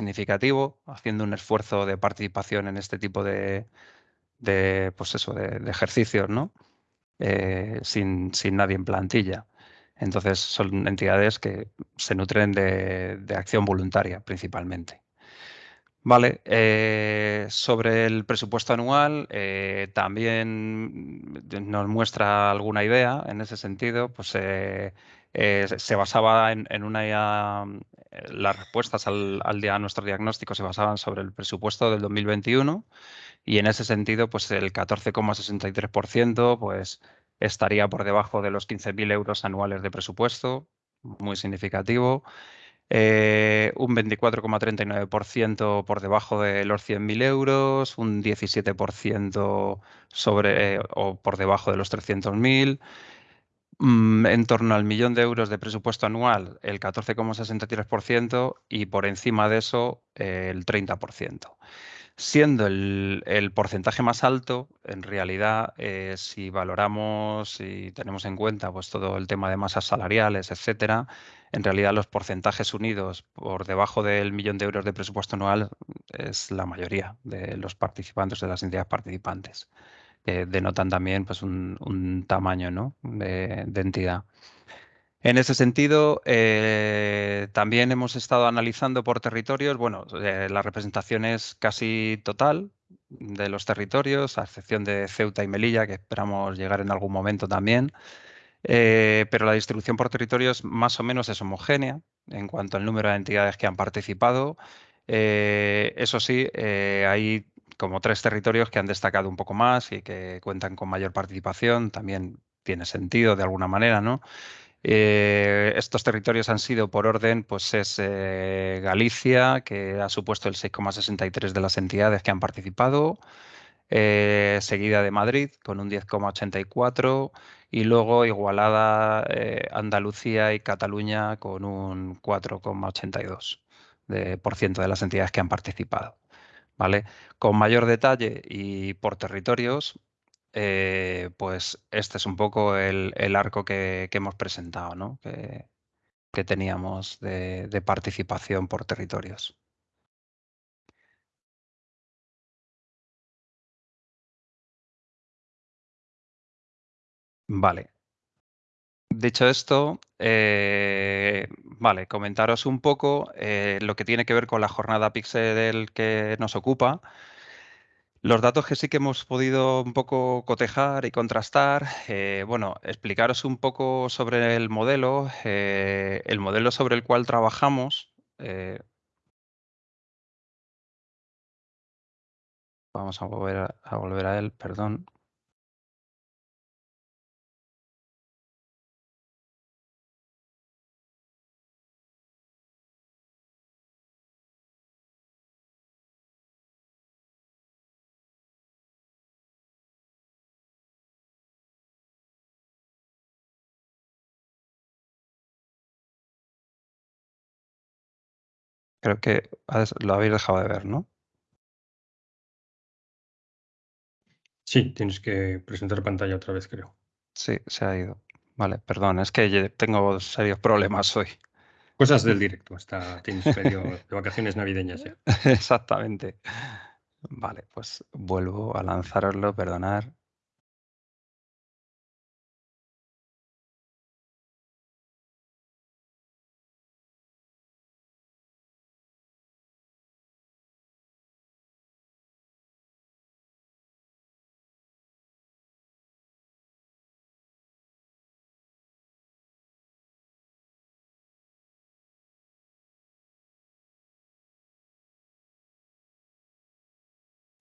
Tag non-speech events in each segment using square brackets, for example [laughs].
significativo, haciendo un esfuerzo de participación en este tipo de, de, pues eso, de, ejercicios, ¿no? Eh, sin, nadie en plantilla. Entonces son entidades que se nutren de, acción voluntaria principalmente. Vale, eh, sobre el presupuesto anual eh, también nos muestra alguna idea en ese sentido, pues se basaba en, una... las respuestas al, al, a nuestro diagnóstico se basaban sobre el presupuesto del 2021 y en ese sentido, pues el 14,63% pues, estaría por debajo de los 15.000 euros anuales de presupuesto, muy significativo. Eh, un 24,39% por debajo de los 100.000 euros, un 17% sobre eh, o por debajo de los 300.000, mm, en torno al millón de euros de presupuesto anual, el 14,63% y por encima de eso el 30% siendo el, porcentaje más alto, en realidad, eh, si valoramos y tenemos en cuenta pues, todo el tema de masas salariales, etcétera, en realidad los porcentajes unidos por debajo del millón de euros de presupuesto anual es la mayoría de los participantes, de las entidades participantes, denotan también pues, un, tamaño de entidad. En ese sentido, eh, también hemos estado analizando por territorios, bueno, eh, la representación es casi total de los territorios, a excepción de Ceuta y Melilla, que esperamos llegar en algún momento también, eh, pero la distribución por territorios más o menos es homogénea en cuanto al número de entidades que han participado. eso sí, hay como tres territorios que han destacado un poco más y que cuentan con mayor participación, también tiene sentido de alguna manera, ¿no? Eh, estos territorios han sido por orden, pues es eh, Galicia, que ha supuesto el 6,63 de las entidades que han participado, eh, seguida de Madrid con un 10,84 y luego igualada Andalucía y Cataluña con un 4,82 de, por ciento de las entidades que han participado. ¿Vale? Con mayor detalle y por territorios, eh, pues este es un poco el, arco que, hemos presentado, ¿no? que, teníamos de, participación por territorios. Vale. Dicho esto, eh, vale, comentaros un poco eh, lo que tiene que ver con la jornada Pixel que nos ocupa. Los datos que sí que hemos podido un poco cotejar y contrastar, eh, bueno, explicaros un poco sobre el modelo, eh, el modelo sobre el cual trabajamos. Vamos a volver a volver a él, perdón. Creo que lo habéis dejado de ver, ¿no? Sí, tienes que presentar pantalla otra vez, creo. Sí, se ha ido. Vale, perdón, es que tengo serios problemas hoy. Cosas del [laughs] directo, hasta tienes medio de vacaciones navideñas ya. [laughs] Exactamente. Vale, pues vuelvo a lanzaroslo, perdonar.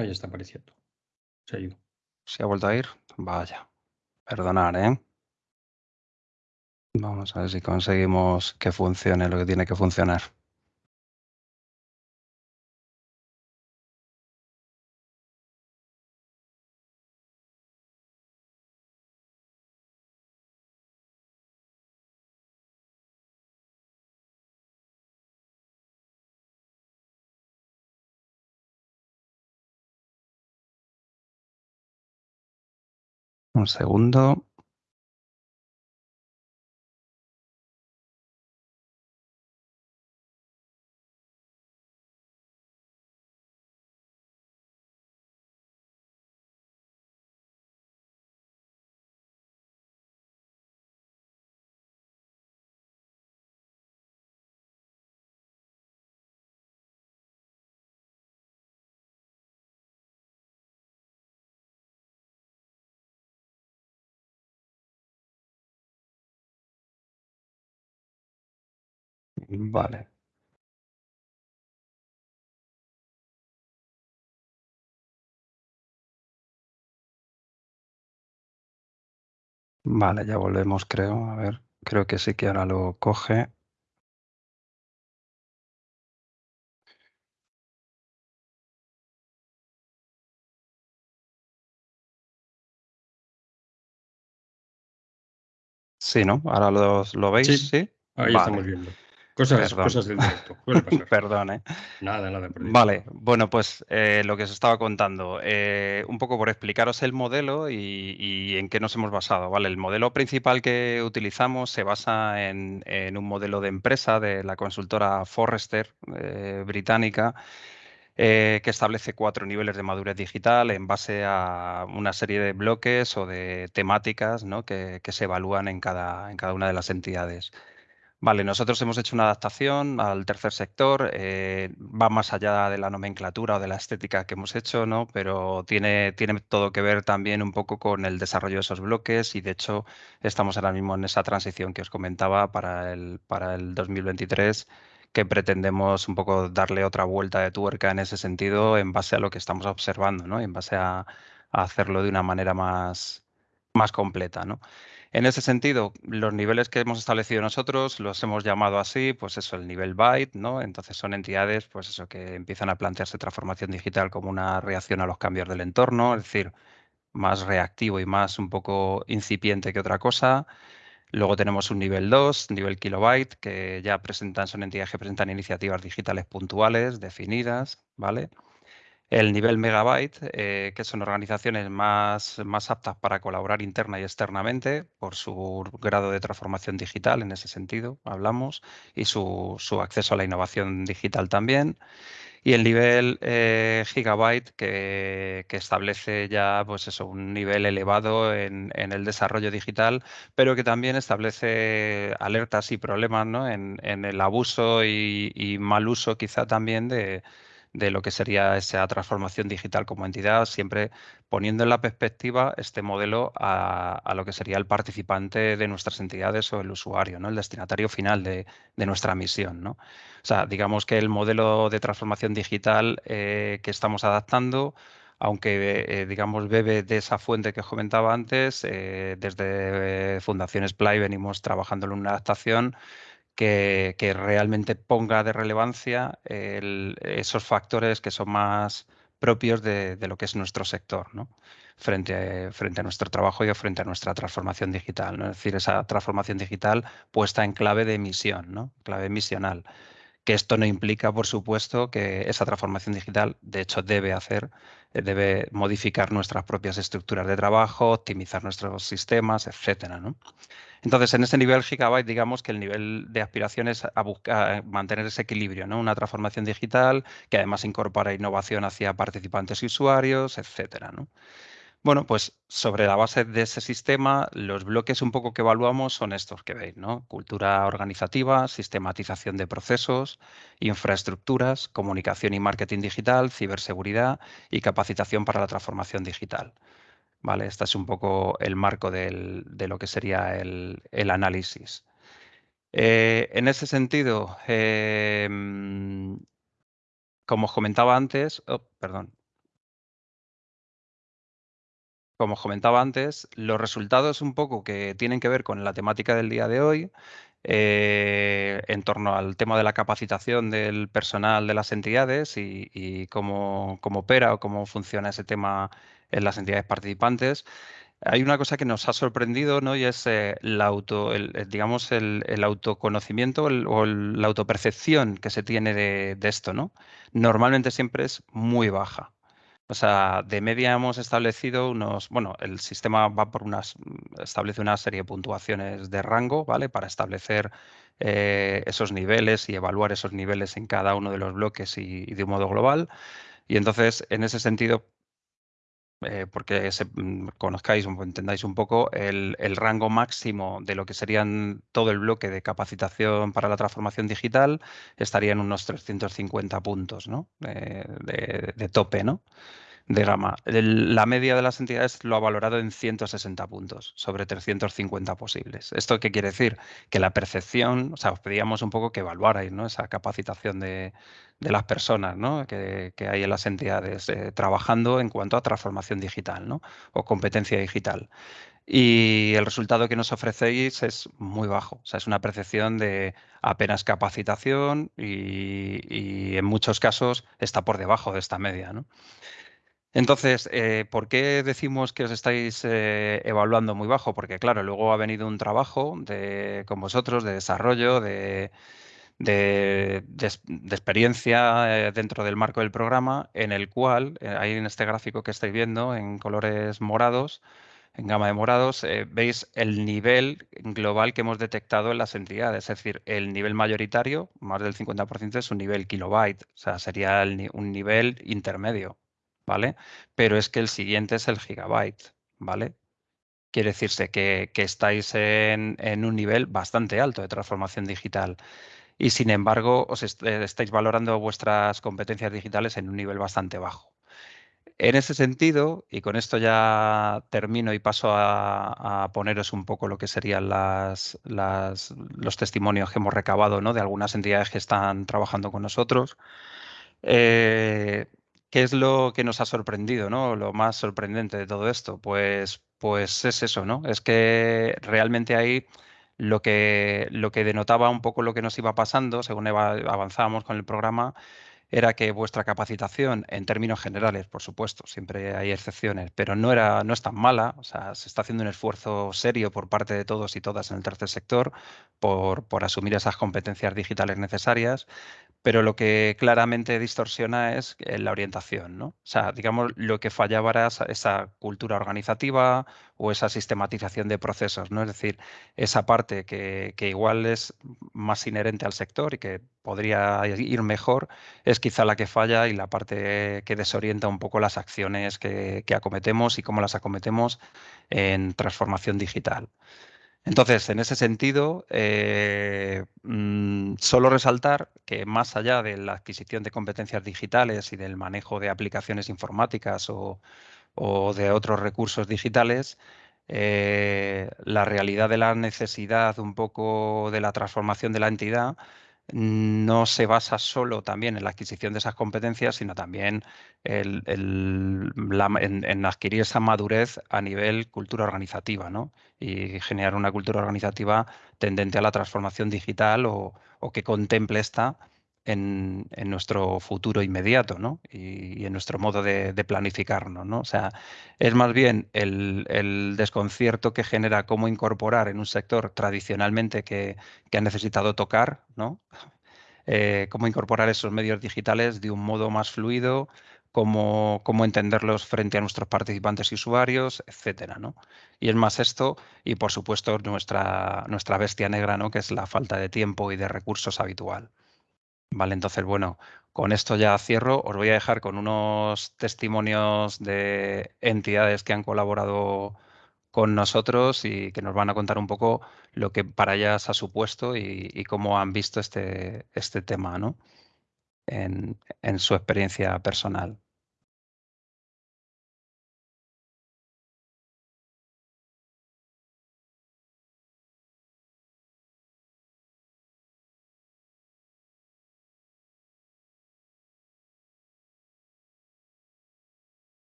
Ahí está apareciendo. Se ha ido. ¿Se ha vuelto a ir? Vaya. Perdonar, ¿eh? Vamos a ver si conseguimos que funcione lo que tiene que funcionar. Un segundo. Vale. Vale, ya volvemos, creo. A ver, creo que sí que ahora lo coge. Sí, ¿no? Ahora lo, lo veis, Sí, ¿sí? Ahí Vale. estamos viendo. Cosas, del directo. [laughs] Perdón, ¿eh? Nada, nada. por Dios. Vale, bueno, pues eh, lo que os estaba contando, eh, un poco por explicaros el modelo y, y en qué nos hemos basado, ¿vale? El modelo principal que utilizamos se basa en, en un modelo de empresa de la consultora Forrester eh, británica eh, que establece cuatro niveles de madurez digital en base a una serie de bloques o de temáticas ¿no? que, que se evalúan en cada, en cada una de las entidades. Vale, nosotros hemos hecho una adaptación al tercer sector, eh, va más allá de la nomenclatura o de la estética que hemos hecho, ¿no? Pero tiene, tiene todo que ver también un poco con el desarrollo de esos bloques y de hecho estamos ahora mismo en esa transición que os comentaba para el, para el 2023 que pretendemos un poco darle otra vuelta de tuerca en ese sentido en base a lo que estamos observando, ¿no? En base a, a hacerlo de una manera más, más completa, ¿no? En ese sentido, los niveles que hemos establecido nosotros los hemos llamado así, pues eso, el nivel byte, ¿no? Entonces son entidades, pues eso, que empiezan a plantearse transformación digital como una reacción a los cambios del entorno, es decir, más reactivo y más un poco incipiente que otra cosa. Luego tenemos un nivel 2, nivel kilobyte, que ya presentan, son entidades que presentan iniciativas digitales puntuales, definidas, ¿vale? El nivel megabyte, eh, que son organizaciones más, más aptas para colaborar interna y externamente por su grado de transformación digital, en ese sentido hablamos, y su, su acceso a la innovación digital también. Y el nivel eh, gigabyte que, que, establece ya pues eso, un nivel elevado en, en, el desarrollo digital, pero que también establece alertas y problemas ¿no? en, en, el abuso y, y mal uso quizá también de, de lo que sería esa transformación digital como entidad, siempre poniendo en la perspectiva este modelo a, a, lo que sería el participante de nuestras entidades o el usuario, ¿no? el destinatario final de, de nuestra misión. ¿no? O sea, digamos que el modelo de transformación digital eh, que estamos adaptando aunque eh, digamos bebe de esa fuente que os comentaba antes, eh, desde Fundaciones Play venimos trabajando en una adaptación que, que realmente ponga de relevancia el, esos factores que son más propios de, de, lo que es nuestro sector, ¿no? frente, frente a nuestro trabajo y frente a nuestra transformación digital. ¿no? Es decir, esa transformación digital puesta en clave de misión, ¿no? clave misional. Que esto no implica, por supuesto, que esa transformación digital, de hecho, debe hacer, eh, debe modificar nuestras propias estructuras de trabajo, optimizar nuestros sistemas, etcétera, ¿no? Entonces, en ese nivel gigabyte, digamos que el nivel de aspiración es a buscar mantener ese equilibrio, ¿no? Una transformación digital que además incorpora innovación hacia participantes y usuarios, etcétera, ¿no? Bueno, pues sobre la base de ese sistema, los bloques un poco que evaluamos son estos que veis, ¿no? Cultura organizativa, sistematización de procesos, infraestructuras, comunicación y marketing digital, ciberseguridad y capacitación para la transformación digital. ¿Vale? Este es un poco el marco del, de lo que sería el, el análisis. Eh, en ese sentido, eh, como os comentaba antes, oh, perdón. Como os comentaba antes, los resultados un poco que tienen que ver con la temática del día de hoy, eh, en torno al tema de la capacitación del personal de las entidades y, y cómo, cómo, opera o cómo funciona ese tema en las entidades participantes. Hay una cosa que nos ha sorprendido, ¿no? Y es eh, auto, el, digamos, el, autoconocimiento o la autopercepción que se tiene de, esto, ¿no? Normalmente siempre es muy baja. O sea, de media hemos establecido unos, bueno, el sistema va por unas, establece una serie de puntuaciones de rango, ¿vale? Para establecer eh, esos niveles y evaluar esos niveles en cada uno de los bloques y de un modo global. Y entonces, en ese sentido, eh, porque se, mm, conozcáis o entendáis un poco el, rango máximo de lo que serían todo el bloque de capacitación para la transformación digital, estaría en unos 350 puntos ¿no? de, de, de tope, ¿no? De gama. la media de las entidades lo ha valorado en 160 puntos sobre 350 posibles. ¿Esto qué quiere decir? Que la percepción, o sea, os pedíamos un poco que evaluarais ¿no? esa capacitación de, las personas ¿no? que, hay en las entidades eh, trabajando en cuanto a transformación digital ¿no? o competencia digital. Y el resultado que nos ofrecéis es muy bajo. O sea, es una percepción de apenas capacitación y, y en muchos casos está por debajo de esta media. ¿no? Entonces, eh, ¿por qué decimos que os estáis eh, evaluando muy bajo? Porque, claro, luego ha venido un trabajo de, con vosotros de desarrollo, de, experiencia eh, dentro del marco del programa, en el cual, ahí en este gráfico que estáis viendo, en colores morados, en gama de morados, veis el nivel global que hemos detectado en las entidades. Es decir, el nivel mayoritario, más del 50%, es un nivel kilobyte, o sea, sería un nivel intermedio. ¿Vale? Pero es que el siguiente es el gigabyte, ¿vale? Quiere decirse que, estáis en, un nivel bastante alto de transformación digital y sin embargo os eh, estáis valorando vuestras competencias digitales en un nivel bastante bajo. En ese sentido, y con esto ya termino y paso a, poneros un poco lo que serían los testimonios que hemos recabado de algunas entidades que están trabajando con nosotros. Eh, ¿Qué es lo que nos ha sorprendido, ¿no? Lo más sorprendente de todo esto, pues, pues es eso, ¿no? Es que realmente ahí lo que, lo que denotaba un poco lo que nos iba pasando, según avanzábamos con el programa, era que vuestra capacitación, en términos generales, por supuesto, siempre hay excepciones, pero no, era, no es tan mala, o sea, se está haciendo un esfuerzo serio por parte de todos y todas en el tercer sector por, por asumir esas competencias digitales necesarias, pero lo que claramente distorsiona es la orientación, ¿no? O sea, digamos, lo que fallaba era esa, cultura organizativa o esa sistematización de procesos, ¿no? Es decir, esa parte que, igual es más inherente al sector y que podría ir mejor, es quizá la que falla y la parte que desorienta un poco las acciones que acometemos y cómo las acometemos en transformación digital. Entonces, en ese sentido, eh, mm, solo resaltar que más allá de la adquisición de competencias digitales y del manejo de aplicaciones informáticas o, de otros recursos digitales, eh, la realidad de la necesidad un poco de la transformación de la entidad no se basa solo también en la adquisición de esas competencias, sino también en, adquirir esa madurez a nivel cultura organizativa ¿no? y generar una cultura organizativa tendente a la transformación digital o, que contemple esta en, nuestro futuro inmediato ¿no? y, en nuestro modo de, planificarnos. ¿no? O sea, es más bien el, desconcierto que genera cómo incorporar en un sector tradicionalmente que, ha necesitado tocar, ¿no? [laughs] Eh, cómo incorporar esos medios digitales de un modo más fluido, cómo, cómo entenderlos frente a nuestros participantes y usuarios, etcétera, ¿no? Y es más esto, y por supuesto nuestra, nuestra bestia negra, ¿no? Que es la falta de tiempo y de recursos habitual. Vale, entonces, bueno, con esto ya cierro. Os voy a dejar con unos testimonios de entidades que han colaborado con nosotros y que nos van a contar un poco lo que para ellas ha supuesto y, cómo han visto este, este tema ¿no? en, en su experiencia personal.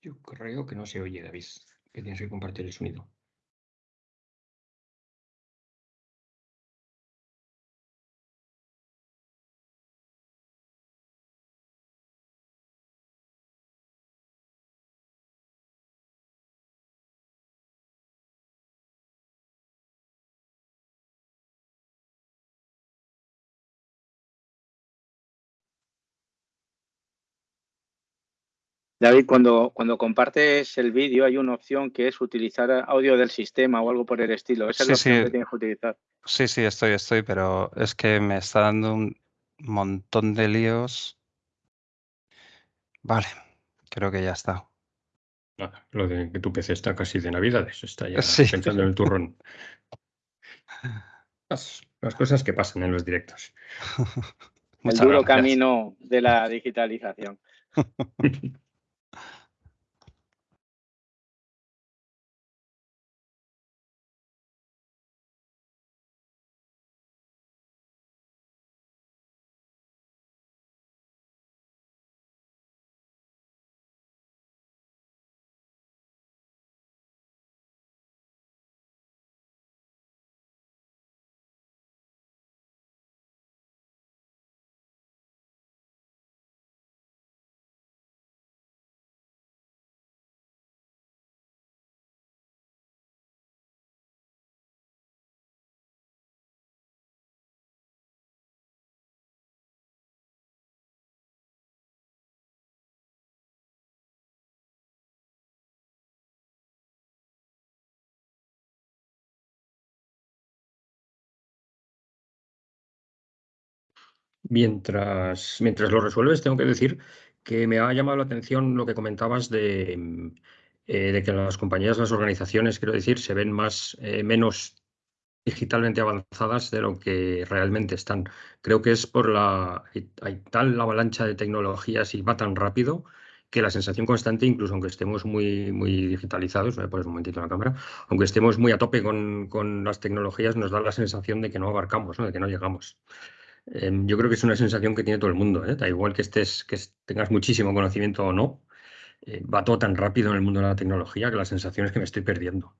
Yo creo que no se oye, David, que tienes que compartir el sonido. David, cuando, cuando compartes el vídeo hay una opción que es utilizar audio del sistema o algo por el estilo. Esa es la opción que tienes que utilizar. Sí, sí, estoy, estoy, pero es que me está dando un montón de líos. Vale, creo que ya está. lo de que tu PC está casi de Navidades, está ya pensando en el turrón. Las, cosas que pasan en los directos. [laughs] el duro camino de la digitalización. [laughs] Mientras, mientras lo resuelves, tengo que decir que me ha llamado la atención lo que comentabas de, mm, eh, de que las compañías, las organizaciones, quiero decir, se ven más, eh, menos digitalmente avanzadas de lo que realmente están. Creo que es por la hay tal avalancha de tecnologías y va tan rápido que la sensación constante, incluso aunque estemos muy, muy digitalizados, voy a poner un momentito la cámara, aunque estemos muy a tope con, con, las tecnologías, nos da la sensación de que no abarcamos, de que no llegamos. Em, yo creo que es una sensación que tiene todo el mundo. ¿eh? Da igual que estés, que tengas muchísimo conocimiento o no, eh, va todo tan rápido en el mundo de la tecnología que la sensación es que me estoy perdiendo.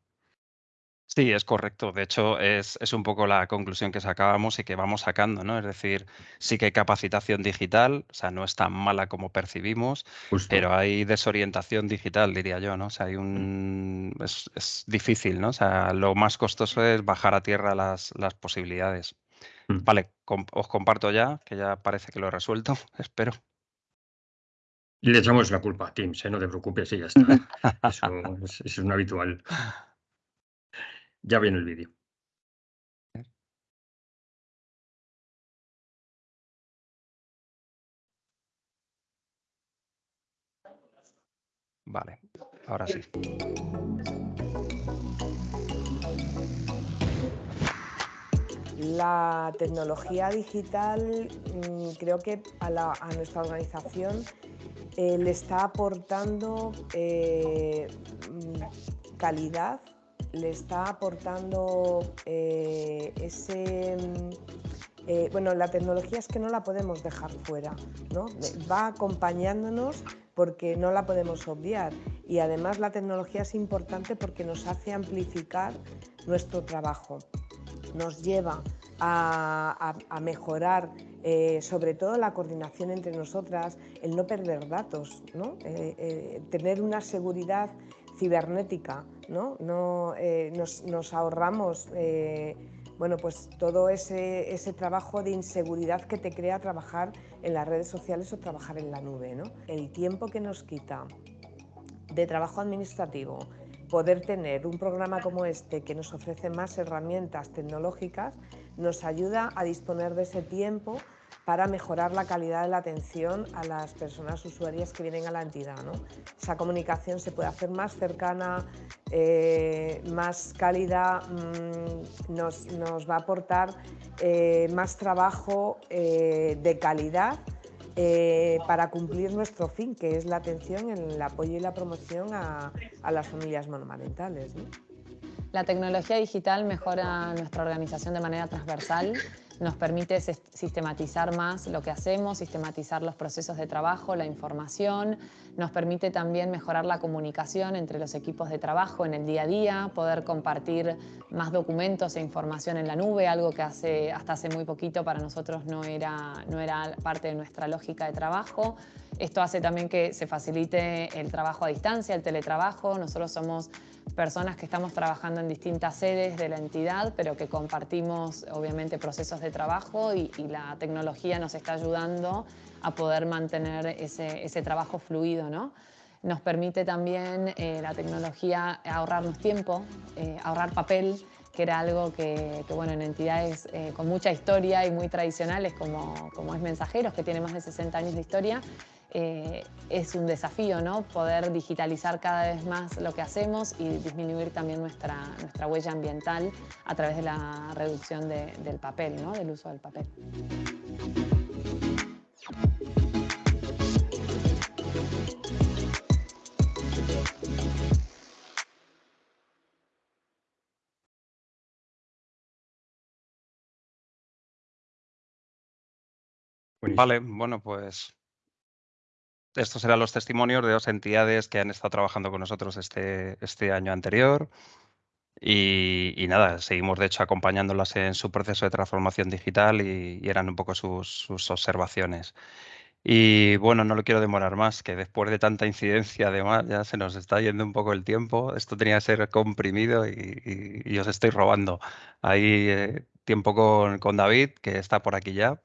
Sí, es correcto. De hecho, es, un poco la conclusión que sacábamos y que vamos sacando, ¿no? Es decir, sí que hay capacitación digital, o sea, no es tan mala como percibimos, pero hay desorientación digital, diría yo, ¿no? O sea, hay un... Es, difícil, ¿no? O sea, lo más costoso es bajar a tierra las, las posibilidades. Mm. Vale, os comparto ya, que ya parece que lo he resuelto, [laughs] espero. Y le echamos la culpa a Teams, ¿eh? no te preocupes, y ya está. [laughs] Eso es, un habitual. Ya viene el vídeo. Vale, ahora sí. La tecnología digital mm, creo que a, nuestra organización eh, le está aportando eh, mm, calidad, le está aportando eh, ese... Mm, bueno, la tecnología es que no la podemos dejar fuera, ¿no? va acompañándonos porque no la podemos obviar y además la tecnología es importante porque nos hace amplificar nuestro trabajo nos lleva a, mejorar eh, sobre todo la coordinación entre nosotras, el no perder datos, ¿no? Eh, eh, tener una seguridad cibernética, ¿no? no nos, ahorramos bueno, pues todo ese, ese, trabajo de inseguridad que te crea trabajar en las redes sociales o trabajar en la nube. ¿no? El tiempo que nos quita de trabajo administrativo, poder tener un programa como este que nos ofrece más herramientas tecnológicas nos ayuda a disponer de ese tiempo para mejorar la calidad de la atención a las personas usuarias que vienen a la entidad. ¿no? Esa comunicación se puede hacer más cercana, eh, más cálida, mm, nos, va a aportar eh, más trabajo eh, de calidad eh, para cumplir nuestro fin, que es la atención, el apoyo y la promoción a, las familias monomarentales. La tecnología digital mejora nuestra organización de manera transversal nos permite sistematizar más lo que hacemos, sistematizar los procesos de trabajo, la información, nos permite también mejorar la comunicación entre los equipos de trabajo en el día a día, poder compartir más documentos e información en la nube, algo que hace, hasta hace muy poquito para nosotros no era, no era parte de nuestra lógica de trabajo. Esto hace también que se facilite el trabajo a distancia, el teletrabajo. Nosotros somos personas que estamos trabajando en distintas sedes de la entidad, pero que compartimos obviamente procesos de trabajo y, la tecnología nos está ayudando a poder mantener ese, trabajo fluido. ¿no? nos permite también eh, la tecnología ahorrarnos tiempo, eh, ahorrar papel, que era algo que, bueno, en entidades eh, con mucha historia y muy tradicionales como, como es Mensajeros, que tiene más de 60 años de historia, es un desafío, ¿no? Poder digitalizar cada vez más lo que hacemos y disminuir también nuestra, nuestra huella ambiental a través de la reducción del papel, ¿no? Del uso del papel. Vale, bueno, pues estos serán los testimonios de dos entidades que han estado trabajando con nosotros este, este año anterior. Y, nada, seguimos de hecho acompañándolas en su proceso de transformación digital y, eran un poco sus, observaciones. Y bueno, no lo quiero demorar más, que después de tanta incidencia además ya se nos está yendo un poco el tiempo. Esto tenía que ser comprimido y, os estoy robando ahí eh, tiempo con, con David, que está por aquí ya.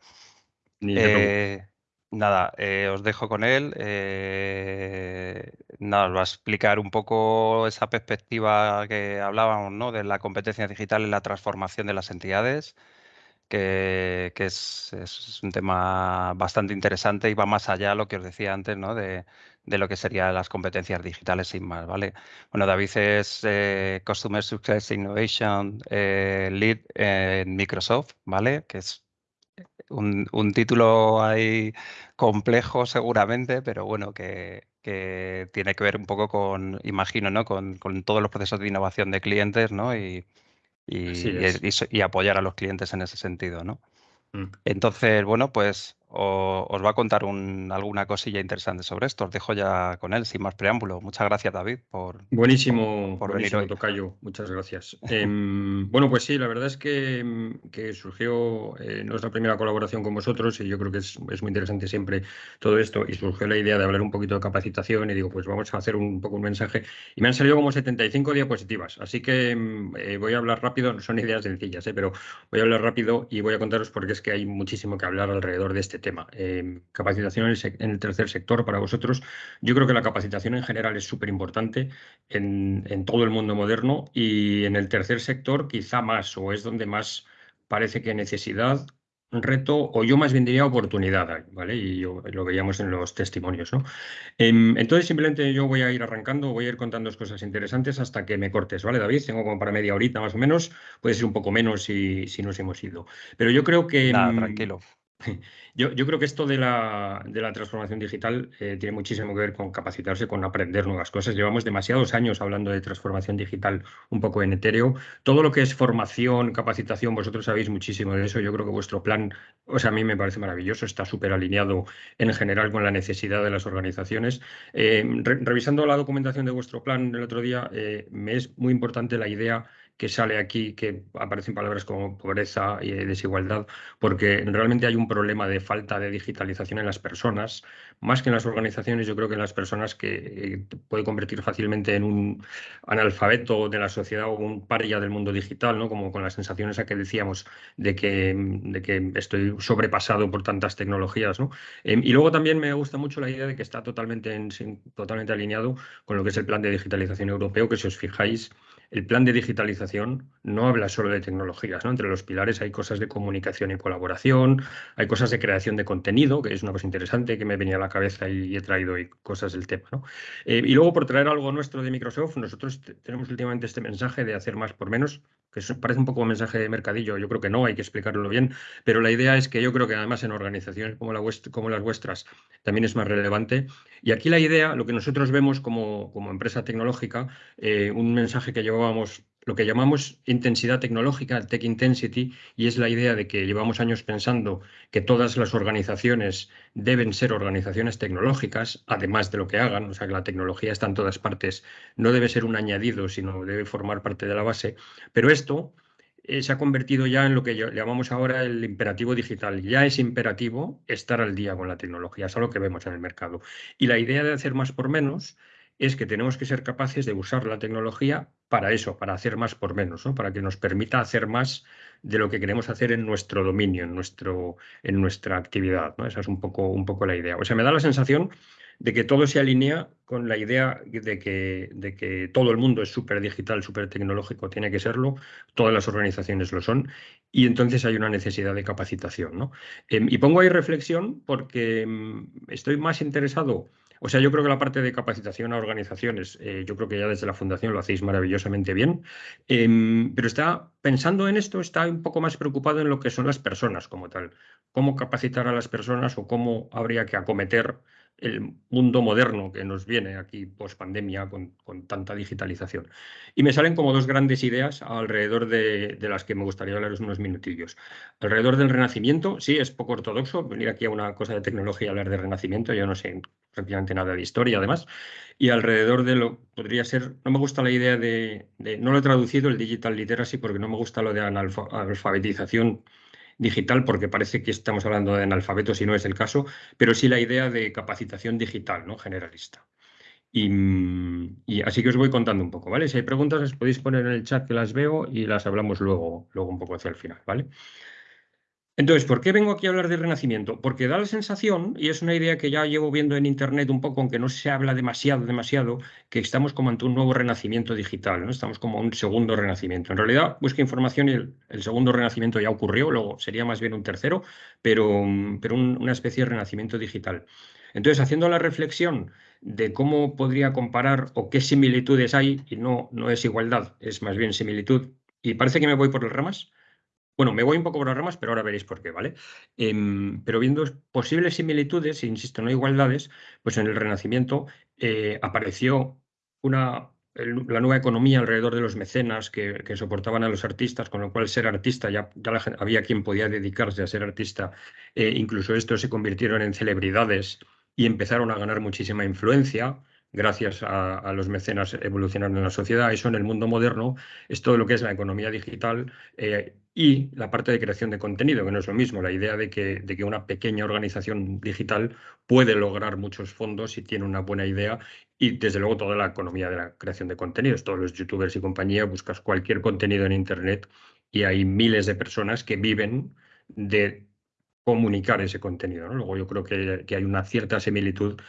Eh, nada, eh, os dejo con él. Eh, nada, os va a explicar un poco esa perspectiva que hablábamos, ¿no? De la competencia digital en la transformación de las entidades, que, es, un tema bastante interesante y va más allá de lo que os decía antes, ¿no? De, lo que serían las competencias digitales sin más, ¿vale? Bueno, David es Customer Success Innovation Lead en Microsoft, ¿vale? Que es un, título ahí complejo seguramente, pero bueno, que, tiene que ver un poco con, imagino, ¿no? Con, todos los procesos de innovación de clientes, ¿no? Y, y, apoyar a los clientes en ese sentido, ¿no? Mm. Entonces, bueno, pues os va a contar alguna cosilla interesante sobre esto. Os dejo ya con él, sin más preámbulo. Muchas gracias, David, por, buenísimo, por, venir hoy. Tocayo. Muchas gracias. Em, bueno, pues sí, la verdad es que, em, surgió eh, nuestra primera colaboración con vosotros y yo creo que es, muy interesante siempre todo esto y surgió la idea de hablar un poquito de capacitación y digo, pues vamos a hacer un poco un mensaje y me han salido como 75 diapositivas, así que em, eh, voy a hablar rápido, no son ideas sencillas, eh, pero voy a hablar rápido y voy a contaros porque es que hay muchísimo que hablar alrededor de este tema. Em, capacitación en el, tercer sector para vosotros. Yo creo que la capacitación en general es súper importante en, todo el mundo moderno y en el tercer sector quizá más o es donde más parece que necesidad reto, o yo más bien diría oportunidad, ¿vale? Y lo veíamos en los testimonios, ¿no? Em, entonces, simplemente yo voy a ir arrancando, voy a ir contando cosas interesantes hasta que me cortes, ¿vale, David? Tengo como para media horita más o menos, puede ser un poco menos si, si nos hemos ido. Pero yo creo que... Nada, em, tranquilo. [laughs] Yo, creo que esto de la, transformación digital eh, tiene muchísimo que ver con capacitarse, con aprender nuevas cosas. Llevamos demasiados años hablando de transformación digital un poco en etéreo. Todo lo que es formación, capacitación, vosotros sabéis muchísimo de eso. Yo creo que vuestro plan, o sea, a mí me parece maravilloso, está súper alineado en general con la necesidad de las organizaciones. Eh, revisando la documentación de vuestro plan el otro día, eh, me es muy importante la idea que sale aquí, que aparecen palabras como pobreza y desigualdad, porque realmente hay un problema de falta de digitalización en las personas, más que en las organizaciones, yo creo que en las personas que eh, puede convertir fácilmente en un analfabeto de la sociedad o un paria del mundo digital, ¿no? como con las sensaciones a que decíamos de que, de que estoy sobrepasado por tantas tecnologías. ¿no? Em, y luego también me gusta mucho la idea de que está totalmente, en, totalmente alineado con lo que es el plan de digitalización europeo, que si os fijáis, el plan de digitalización no habla solo de tecnologías, ¿no? Entre los pilares hay cosas de comunicación y colaboración, hay cosas de creación de contenido, que es una cosa interesante que me venía a la cabeza y he traído cosas del tema, ¿no? Eh, y luego, por traer algo nuestro de Microsoft, nosotros tenemos últimamente este mensaje de hacer más por menos, que parece un poco un mensaje de mercadillo, yo creo que no, hay que explicarlo bien, pero la idea es que yo creo que además en organizaciones como, la como las vuestras también es más relevante. Y aquí la idea, lo que nosotros vemos como, empresa tecnológica, eh, un mensaje que lo que llamamos intensidad tecnológica, tech intensity, y es la idea de que llevamos años pensando que todas las organizaciones deben ser organizaciones tecnológicas, además de lo que hagan, o sea que la tecnología está en todas partes, no debe ser un añadido, sino debe formar parte de la base. Pero esto eh, se ha convertido ya en lo que llamamos ahora el imperativo digital. Ya es imperativo estar al día con la tecnología, es algo que vemos en el mercado. Y la idea de hacer más por menos es que tenemos que ser capaces de usar la tecnología para eso, para hacer más por menos, ¿no? para que nos permita hacer más de lo que queremos hacer en nuestro dominio, en, nuestro, en nuestra actividad. ¿no? Esa es un poco, un poco la idea. O sea, me da la sensación de que todo se alinea con la idea de que, de que todo el mundo es súper digital, súper tecnológico, tiene que serlo, todas las organizaciones lo son, y entonces hay una necesidad de capacitación. ¿no? Em, y pongo ahí reflexión porque em, estoy más interesado o sea, yo creo que la parte de capacitación a organizaciones, eh, yo creo que ya desde la fundación lo hacéis maravillosamente bien, em, pero está pensando en esto, está un poco más preocupado en lo que son las personas como tal, cómo capacitar a las personas o cómo habría que acometer el mundo moderno que nos viene aquí post pandemia con, tanta digitalización. Y me salen como dos grandes ideas alrededor de, las que me gustaría hablaros unos minutillos. Alrededor del renacimiento, sí, es poco ortodoxo venir aquí a una cosa de tecnología y hablar de renacimiento, yo no sé prácticamente nada de historia además, y alrededor de lo podría ser, no me gusta la idea de, de no lo he traducido el digital literacy porque no me gusta lo de analfabetización digital, porque parece que estamos hablando de analfabetos y no es el caso, pero sí la idea de capacitación digital, ¿no? Generalista. Y, y, así que os voy contando un poco, ¿vale? Si hay preguntas, las podéis poner en el chat que las veo y las hablamos luego, luego un poco hacia el final, ¿vale? Entonces, ¿por qué vengo aquí a hablar de renacimiento? Porque da la sensación, y es una idea que ya llevo viendo en Internet un poco, aunque no se habla demasiado, demasiado, que estamos como ante un nuevo renacimiento digital, ¿no? Estamos como un segundo renacimiento. En realidad, busca información y el, segundo renacimiento ya ocurrió, luego sería más bien un tercero, pero, pero una especie de renacimiento digital. Entonces, haciendo la reflexión de cómo podría comparar o qué similitudes hay, y no, no es igualdad, es más bien similitud, y parece que me voy por las ramas, bueno, me voy un poco por las ramas, pero ahora veréis por qué, ¿vale? Em, pero viendo posibles similitudes, insisto, no igualdades, pues en el Renacimiento eh, apareció una, la nueva economía alrededor de los mecenas que, soportaban a los artistas, con lo cual ser artista ya, había quien podía dedicarse a ser artista. Eh, incluso estos se convirtieron en celebridades y empezaron a ganar muchísima influencia gracias a, los mecenas evolucionando en la sociedad. Eso en el mundo moderno es todo lo que es la economía digital eh, y la parte de creación de contenido, que no es lo mismo. La idea de que, de que una pequeña organización digital puede lograr muchos fondos si tiene una buena idea y desde luego toda la economía de la creación de contenidos. Todos los youtubers y compañía buscas cualquier contenido en Internet y hay miles de personas que viven de comunicar ese contenido. Luego yo creo que, que, hay una cierta similitud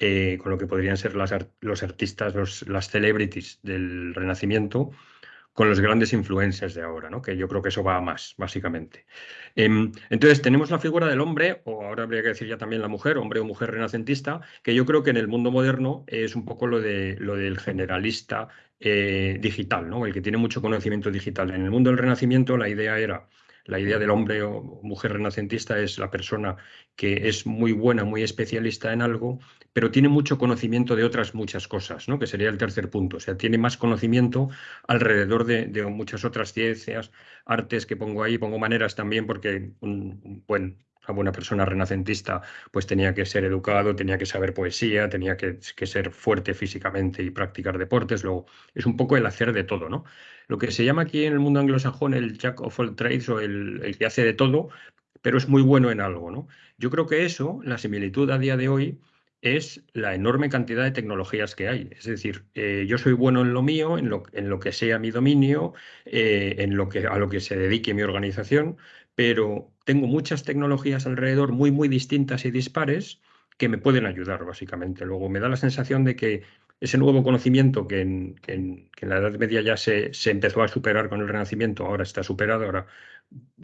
eh, con lo que podrían ser los artistas, las celebrities del Renacimiento, con los grandes influencers de ahora, ¿no? que yo creo que eso va a más, básicamente. Em, entonces, tenemos la figura del hombre, o ahora habría que decir ya también la mujer, hombre o mujer renacentista, que yo creo que en el mundo moderno es un poco lo, de, lo del generalista eh, digital, ¿no? el que tiene mucho conocimiento digital. En el mundo del Renacimiento la idea era la idea del hombre o mujer renacentista es la persona que es muy buena, muy especialista en algo, pero tiene mucho conocimiento de otras muchas cosas, ¿no? que sería el tercer punto. O sea, tiene más conocimiento alrededor de, muchas otras ciencias, artes que pongo ahí, pongo maneras también porque un buen una buena persona renacentista pues tenía que ser educado, tenía que saber poesía, tenía que, ser fuerte físicamente y practicar deportes. Luego, es un poco el hacer de todo, ¿no? Lo que se llama aquí en el mundo anglosajón el jack of all trades o el, que hace de todo, pero es muy bueno en algo, ¿no? Yo creo que eso, la similitud a día de hoy, es la enorme cantidad de tecnologías que hay. Es decir, eh, yo soy bueno en lo mío, en lo, en lo que sea mi dominio, eh, en lo que, a lo que se dedique mi organización, pero tengo muchas tecnologías alrededor muy, muy distintas y dispares que me pueden ayudar, básicamente. Luego me da la sensación de que ese nuevo conocimiento que en, la Edad Media ya se, se, empezó a superar con el Renacimiento, ahora está superado, ahora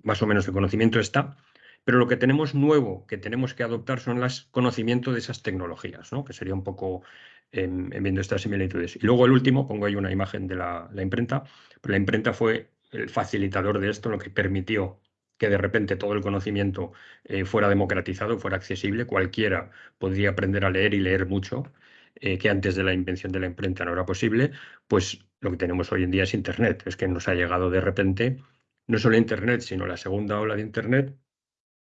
más o menos el conocimiento está, pero lo que tenemos nuevo que tenemos que adoptar son los conocimientos de esas tecnologías, ¿no? que sería un poco en, viendo estas similitudes. Y luego el último, pongo ahí una imagen de la, la imprenta, la imprenta fue el facilitador de esto, lo que permitió que de repente todo el conocimiento eh, fuera democratizado, fuera accesible, cualquiera podría aprender a leer y leer mucho, eh, que antes de la invención de la imprenta no era posible, pues lo que tenemos hoy en día es Internet. Es que nos ha llegado de repente no solo Internet, sino la segunda ola de Internet,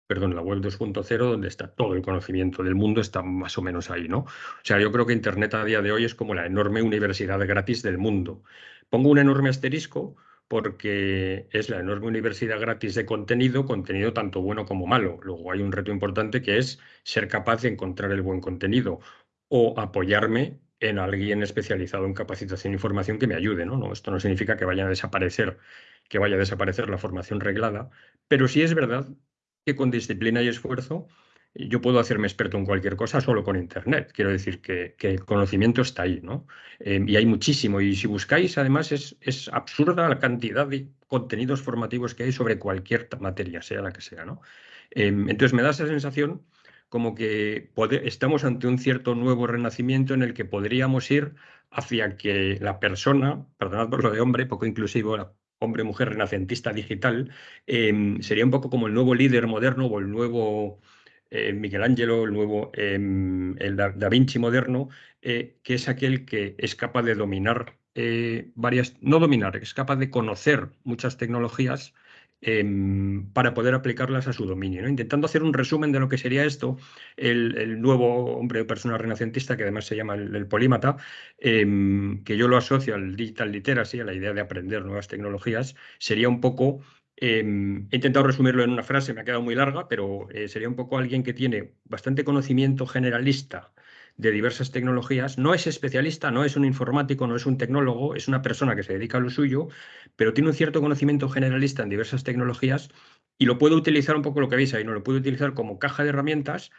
perdón, la web 2.0, donde está todo el conocimiento del mundo, está más o menos ahí, ¿no? O sea, yo creo que Internet a día de hoy es como la enorme universidad gratis del mundo. Pongo un enorme asterisco porque es la enorme universidad gratis de contenido, contenido tanto bueno como malo. Luego hay un reto importante que es ser capaz de encontrar el buen contenido o apoyarme en alguien especializado en capacitación y formación que me ayude. ¿no? esto no significa que vaya a desaparecer, que vaya a desaparecer la formación reglada, pero sí es verdad que con disciplina y esfuerzo yo puedo hacerme experto en cualquier cosa solo con Internet. Quiero decir que, el conocimiento está ahí, ¿no? Eh, y hay muchísimo. Y si buscáis, además, es, es, absurda la cantidad de contenidos formativos que hay sobre cualquier materia, sea la que sea, ¿no? Eh, entonces me da esa sensación como que estamos ante un cierto nuevo renacimiento en el que podríamos ir hacia que la persona, perdonad por lo de hombre, poco inclusivo, la hombre-mujer renacentista digital, em, sería un poco como el nuevo líder moderno o el nuevo eh, Miguel Ángelo, el nuevo em, el da, Vinci moderno, eh, que es aquel que es capaz de dominar eh, varias, no dominar, es capaz de conocer muchas tecnologías Em, para poder aplicarlas a su dominio. Intentando hacer un resumen de lo que sería esto, el, nuevo hombre o persona renacentista, que además se llama el, polímata, em, que yo lo asocio al digital literacy, a la idea de aprender nuevas tecnologías, sería un poco em, he intentado resumirlo en una frase, me ha quedado muy larga, pero eh, sería un poco alguien que tiene bastante conocimiento generalista de diversas tecnologías, no es especialista, no es un informático, no es un tecnólogo, es una persona que se dedica a lo suyo, pero tiene un cierto conocimiento generalista en diversas tecnologías y lo puede utilizar un poco lo que veis ahí, ¿no? Lo puede utilizar como caja de herramientas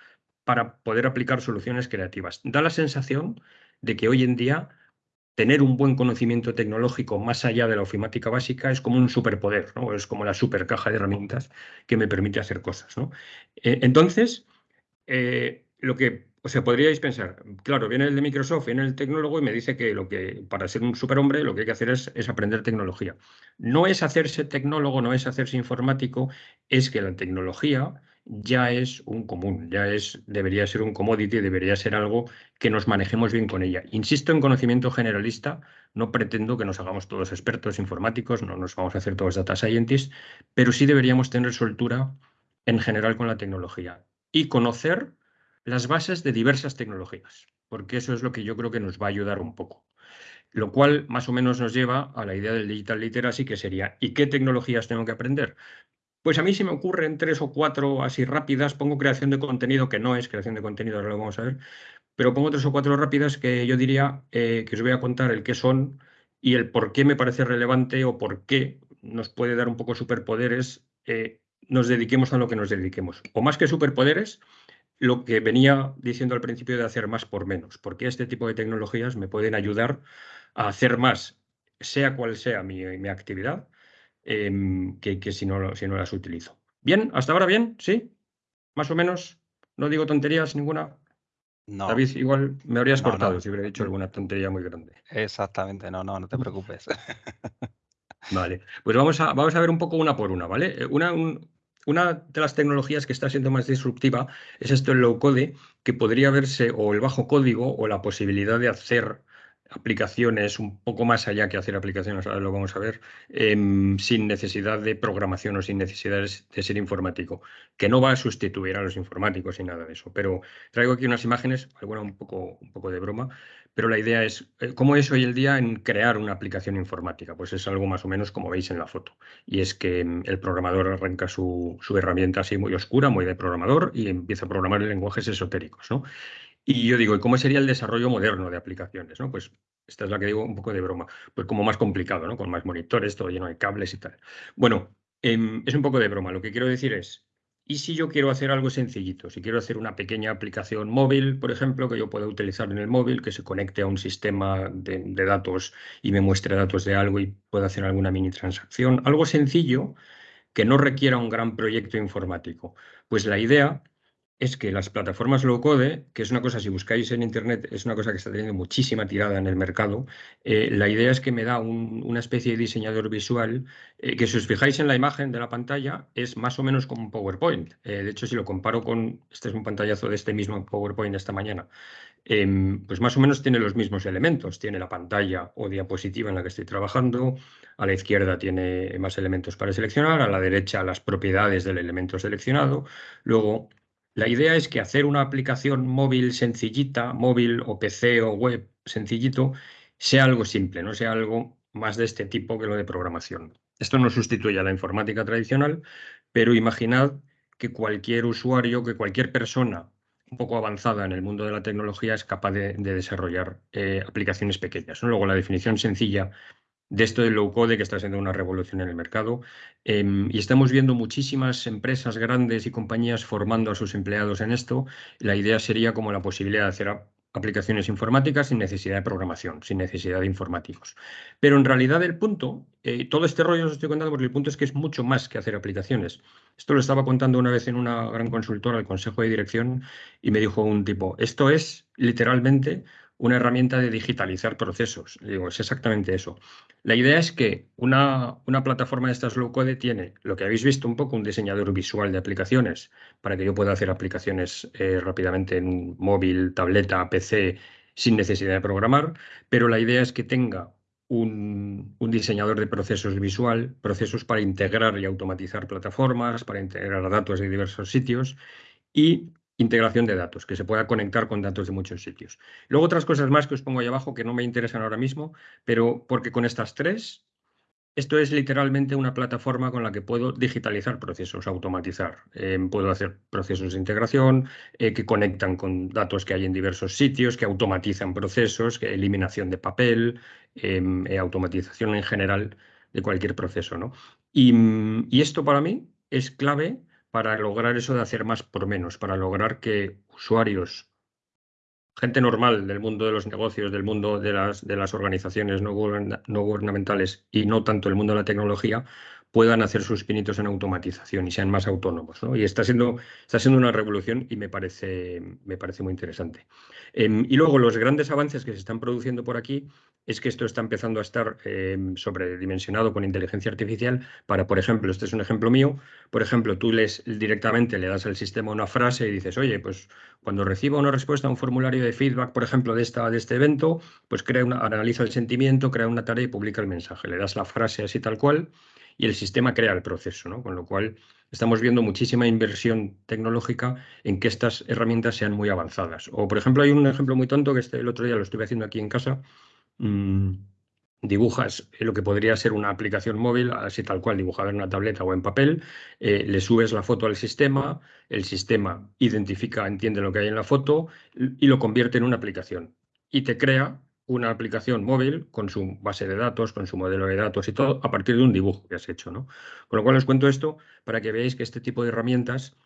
para poder aplicar soluciones creativas. Da la sensación de que hoy en día tener un buen conocimiento tecnológico más allá de la ofimática básica es como un superpoder, ¿no? Es como la super caja de herramientas que me permite hacer cosas, ¿no? Eh, entonces, eh, lo que o sea, podríais pensar, claro, viene el de Microsoft, viene el tecnólogo y me dice que, lo que para ser un superhombre lo que hay que hacer es, aprender tecnología. No es hacerse tecnólogo, no es hacerse informático, es que la tecnología ya es un común, ya es, debería ser un commodity, debería ser algo que nos manejemos bien con ella. Insisto en conocimiento generalista, no pretendo que nos hagamos todos expertos informáticos, no nos vamos a hacer todos data scientists, pero sí deberíamos tener soltura en general con la tecnología y conocer las bases de diversas tecnologías, porque eso es lo que yo creo que nos va a ayudar un poco. Lo cual más o menos nos lleva a la idea del digital literacy, que sería, ¿y qué tecnologías tengo que aprender? Pues a mí si me ocurren tres o cuatro así rápidas, pongo creación de contenido, que no es creación de contenido, ahora lo vamos a ver, pero pongo tres o cuatro rápidas que yo diría eh, que os voy a contar el qué son y el por qué me parece relevante o por qué nos puede dar un poco superpoderes, eh, nos dediquemos a lo que nos dediquemos. O más que superpoderes, lo que venía diciendo al principio de hacer más por menos, porque este tipo de tecnologías me pueden ayudar a hacer más, sea cual sea mi, actividad, em, que, si, no, si no las utilizo. Bien, hasta ahora bien, ¿sí? Más o menos, no digo tonterías ninguna. No. David, igual me habrías cortado si hubiera dicho alguna tontería muy grande. Exactamente, no, no, no te preocupes. [laughs] Vale, pues vamos a, vamos a ver un poco una por una, ¿vale? Una, una de las tecnologías que está siendo más disruptiva es esto el low code, que podría verse o el bajo código o la posibilidad de hacer aplicaciones un poco más allá que hacer aplicaciones, ahora lo vamos a ver, em, sin necesidad de programación o sin necesidad de ser informático, que no va a sustituir a los informáticos y nada de eso. Pero traigo aquí unas imágenes, alguna un poco, un poco de broma, pero la idea es, eh, ¿cómo es hoy el día en crear una aplicación informática? Pues es algo más o menos como veis en la foto. Y es que em, el programador arranca su, su herramienta así muy oscura, muy de programador, y empieza a programar en lenguajes esotéricos, ¿no? Y yo digo, ¿y cómo sería el desarrollo moderno de aplicaciones? ¿no? Pues esta es la que digo un poco de broma, pues como más complicado, ¿no? Con más monitores, todo lleno de cables y tal. Bueno, em, es un poco de broma. Lo que quiero decir es, ¿y si yo quiero hacer algo sencillito? Si quiero hacer una pequeña aplicación móvil, por ejemplo, que yo pueda utilizar en el móvil, que se conecte a un sistema de, de datos y me muestre datos de algo y pueda hacer alguna mini transacción, algo sencillo que no requiera un gran proyecto informático. Pues la idea es que las plataformas low code, que es una cosa, si buscáis en Internet, es una cosa que está teniendo muchísima tirada en el mercado, eh, la idea es que me da una especie de diseñador visual eh, que si os fijáis en la imagen de la pantalla es más o menos como un PowerPoint. Eh, de hecho, si lo comparo con, este es un pantallazo de este mismo PowerPoint de esta mañana, em, pues más o menos tiene los mismos elementos. Tiene la pantalla o diapositiva en la que estoy trabajando, a la izquierda tiene más elementos para seleccionar, a la derecha las propiedades del elemento seleccionado, luego la idea es que hacer una aplicación móvil sencillita, móvil o PC o web sencillito, sea algo simple, no sea algo más de este tipo que lo de programación. Esto no sustituye a la informática tradicional, pero imaginad que cualquier usuario, que cualquier persona un poco avanzada en el mundo de la tecnología es capaz de, desarrollar eh, aplicaciones pequeñas. Luego, la definición sencilla de esto del low code que está siendo una revolución en el mercado. Em, y estamos viendo muchísimas empresas grandes y compañías formando a sus empleados en esto. La idea sería como la posibilidad de hacer aplicaciones informáticas sin necesidad de programación, sin necesidad de informáticos. Pero en realidad el punto, eh, todo este rollo os estoy contando porque el punto es que es mucho más que hacer aplicaciones. Esto lo estaba contando una vez en una gran consultora al consejo de dirección y me dijo un tipo, esto es literalmente una herramienta de digitalizar procesos. digo, es exactamente eso. La idea es que una, una, plataforma de estas low code tiene lo que habéis visto un poco, un diseñador visual de aplicaciones para que yo pueda hacer aplicaciones eh, rápidamente en móvil, tableta, PC, sin necesidad de programar, pero la idea es que tenga un, un, diseñador de procesos visual, procesos para integrar y automatizar plataformas, para integrar datos de diversos sitios y integración de datos, que se pueda conectar con datos de muchos sitios. Luego otras cosas más que os pongo ahí abajo que no me interesan ahora mismo, pero porque con estas tres, esto es literalmente una plataforma con la que puedo digitalizar procesos, automatizar. Eh, puedo hacer procesos de integración eh, que conectan con datos que hay en diversos sitios, que automatizan procesos, eliminación de papel, em, eh, automatización en general de cualquier proceso. ¿no? y esto para mí es clave para lograr eso de hacer más por menos, para lograr que usuarios, gente normal del mundo de los negocios, del mundo de las, organizaciones no, no gubernamentales y no tanto el mundo de la tecnología, puedan hacer sus pinitos en automatización y sean más autónomos. Y está siendo, está siendo una revolución y me parece, me parece muy interesante. Em, y luego los grandes avances que se están produciendo por aquí es que esto está empezando a estar em, sobredimensionado con inteligencia artificial para, por ejemplo, este es un ejemplo mío, por ejemplo, tú les directamente le das al sistema una frase y dices, oye, pues cuando reciba una respuesta a un formulario de feedback, por ejemplo, de, esta, de este evento, pues crea una, analiza el sentimiento, crea una tarea y publica el mensaje. Le das la frase así tal cual y el sistema crea el proceso, ¿no? Con lo cual estamos viendo muchísima inversión tecnológica en que estas herramientas sean muy avanzadas. O, por ejemplo, hay un ejemplo muy tonto que este, el otro día lo estuve haciendo aquí en casa. Mm, dibujas lo que podría ser una aplicación móvil, así tal cual, dibujada en una tableta o en papel, eh, le subes la foto al sistema, el sistema identifica, entiende lo que hay en la foto y lo convierte en una aplicación. Y te crea una aplicación móvil con su base de datos, con su modelo de datos y todo, a partir de un dibujo que has hecho. ¿no? Con lo cual os cuento esto para que veáis que este tipo de herramientas,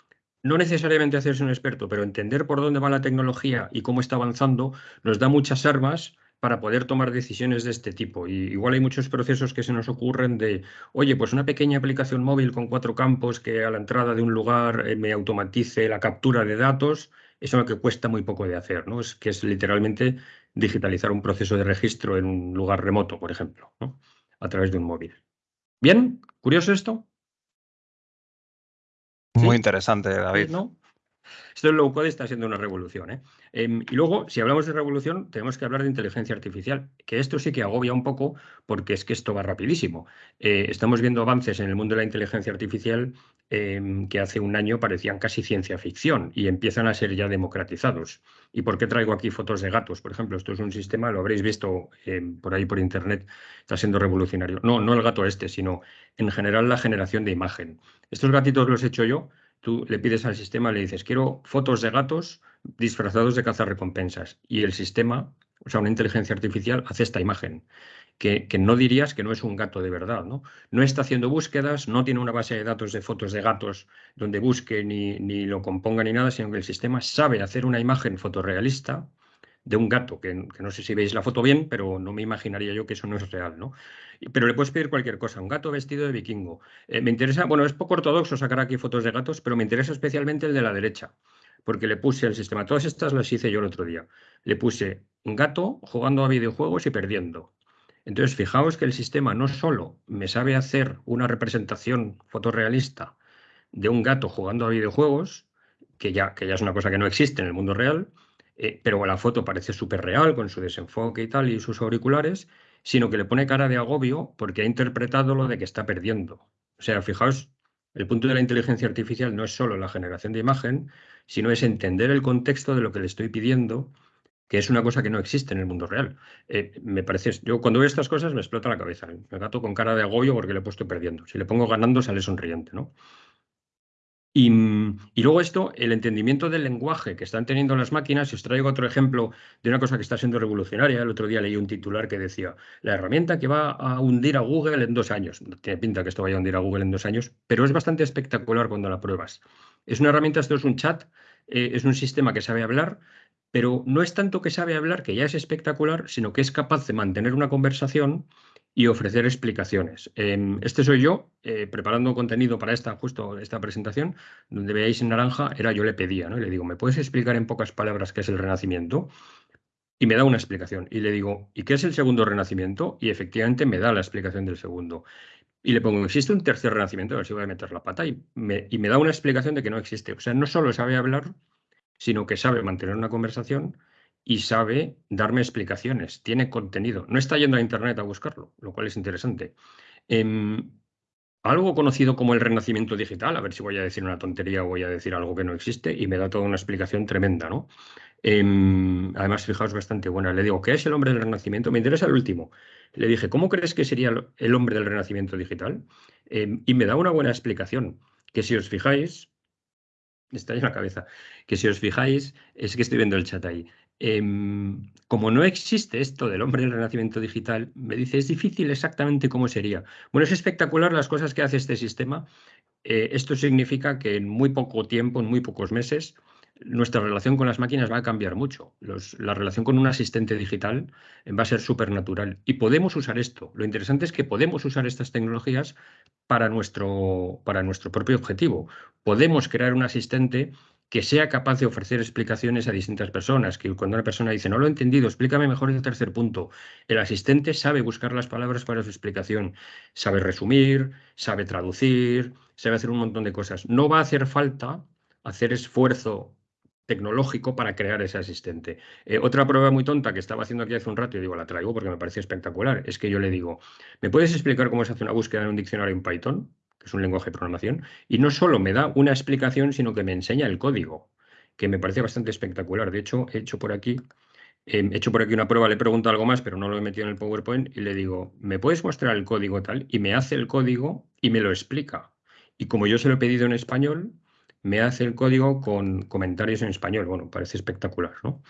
no necesariamente hacerse un experto, pero entender por dónde va la tecnología y cómo está avanzando, nos da muchas armas para poder tomar decisiones de este tipo. Y igual hay muchos procesos que se nos ocurren de, oye, pues una pequeña aplicación móvil con cuatro campos que a la entrada de un lugar eh, me automatice la captura de datos, es lo que cuesta muy poco de hacer, ¿no? Es que es literalmente digitalizar un proceso de registro en un lugar remoto, por ejemplo, a través de un móvil. ¿Bien? ¿Curioso esto? Muy interesante, David. ¿No? Esto en low code está siendo una revolución. ¿eh? Em, y luego, si hablamos de revolución, tenemos que hablar de inteligencia artificial, que esto sí que agobia un poco porque es que esto va rapidísimo. Eh, estamos viendo avances en el mundo de la inteligencia artificial em, que hace un año parecían casi ciencia ficción y empiezan a ser ya democratizados. ¿Y por qué traigo aquí fotos de gatos? Por ejemplo, esto es un sistema, lo habréis visto em, por ahí por internet, está siendo revolucionario. No, no el gato este, sino en general la generación de imagen. Estos gatitos los he hecho yo Tú le pides al sistema, le dices, quiero fotos de gatos disfrazados de cazarrecompensas. Y el sistema, o sea, una inteligencia artificial, hace esta imagen. Que, no dirías que no es un gato de verdad, ¿no? No está haciendo búsquedas, no tiene una base de datos de fotos de gatos donde busque ni, lo componga ni nada, sino que el sistema sabe hacer una imagen fotorrealista de un gato, que, no sé si veis la foto bien, pero no me imaginaría yo que eso no es real, ¿no? Pero le puedes pedir cualquier cosa, un gato vestido de vikingo. Eh, me interesa, bueno, es poco ortodoxo sacar aquí fotos de gatos, pero me interesa especialmente el de la derecha, porque le puse al sistema, todas estas las hice yo el otro día, le puse un gato jugando a videojuegos y perdiendo. Entonces, fijaos que el sistema no solo me sabe hacer una representación fotorrealista de un gato jugando a videojuegos, que ya, que es una cosa que no existe en el mundo real, eh, pero la foto parece súper real con su desenfoque y tal y sus auriculares, sino que le pone cara de agobio porque ha interpretado lo de que está perdiendo. O sea, fijaos, el punto de la inteligencia artificial no es solo la generación de imagen, sino es entender el contexto de lo que le estoy pidiendo, que es una cosa que no existe en el mundo real. Eh, me parece, yo cuando veo estas cosas me explota la cabeza. Me gato con cara de agobio porque le he puesto perdiendo. Si le pongo ganando, sale sonriente, ¿no? Y, luego esto, el entendimiento del lenguaje que están teniendo las máquinas, os traigo otro ejemplo de una cosa que está siendo revolucionaria, el otro día leí un titular que decía, la herramienta que va a hundir a Google en dos años. No tiene pinta que esto vaya a hundir a Google en dos años, pero es bastante espectacular cuando la pruebas. Es una herramienta, esto es un chat, eh, es un sistema que sabe hablar, pero no es tanto que sabe hablar, que ya es espectacular, sino que es capaz de mantener una conversación y ofrecer explicaciones. Em, este soy yo, eh, preparando contenido para esta, justo esta presentación, donde veáis en naranja, era yo le pedía, ¿no? Y le digo, ¿me puedes explicar en pocas palabras qué es el renacimiento? Y me da una explicación. Y le digo, ¿y qué es el segundo renacimiento? Y efectivamente me da la explicación del segundo. Y le pongo, ¿existe un tercer renacimiento? A ver si voy a meter la pata. Y me, y me da una explicación de que no existe. O sea, no solo sabe hablar, sino que sabe mantener una conversación y sabe darme explicaciones, tiene contenido. No está yendo a Internet a buscarlo, lo cual es interesante. Em, algo conocido como el renacimiento digital, a ver si voy a decir una tontería o voy a decir algo que no existe, y me da toda una explicación tremenda, ¿no? Em, además, fijaos, bastante buena. Le digo, ¿qué es el hombre del renacimiento? Me interesa el último. Le dije, ¿cómo crees que sería el hombre del renacimiento digital? Em, y me da una buena explicación, que si os fijáis, en la cabeza, que si os fijáis, es que estoy viendo el chat ahí, Em, como no existe esto del hombre del renacimiento digital, me dice, es difícil exactamente cómo sería. Bueno, es espectacular las cosas que hace este sistema. Eh, esto significa que en muy poco tiempo, en muy pocos meses, nuestra relación con las máquinas va a cambiar mucho. la relación con un asistente digital va a ser súper natural. Y podemos usar esto. Lo interesante es que podemos usar estas tecnologías para nuestro, para nuestro propio objetivo. Podemos crear un asistente que sea capaz de ofrecer explicaciones a distintas personas, que cuando una persona dice, no lo he entendido, explícame mejor el tercer punto, el asistente sabe buscar las palabras para su explicación, sabe resumir, sabe traducir, sabe hacer un montón de cosas. No va a hacer falta hacer esfuerzo tecnológico para crear ese asistente. Eh, otra prueba muy tonta que estaba haciendo aquí hace un rato, y digo, la traigo porque me parecía espectacular, es que yo le digo, ¿me puedes explicar cómo se hace una búsqueda en un diccionario en Python? es un lenguaje de programación, y no solo me da una explicación, sino que me enseña el código, que me parece bastante espectacular. De hecho, he hecho por aquí, he hecho por aquí una prueba, le he preguntado algo más, pero no lo he metido en el PowerPoint, y le digo, ¿me puedes mostrar el código tal? Y me hace el código y me lo explica. Y como yo se lo he pedido en español, me hace el código con comentarios en español. Bueno, parece espectacular, ¿no?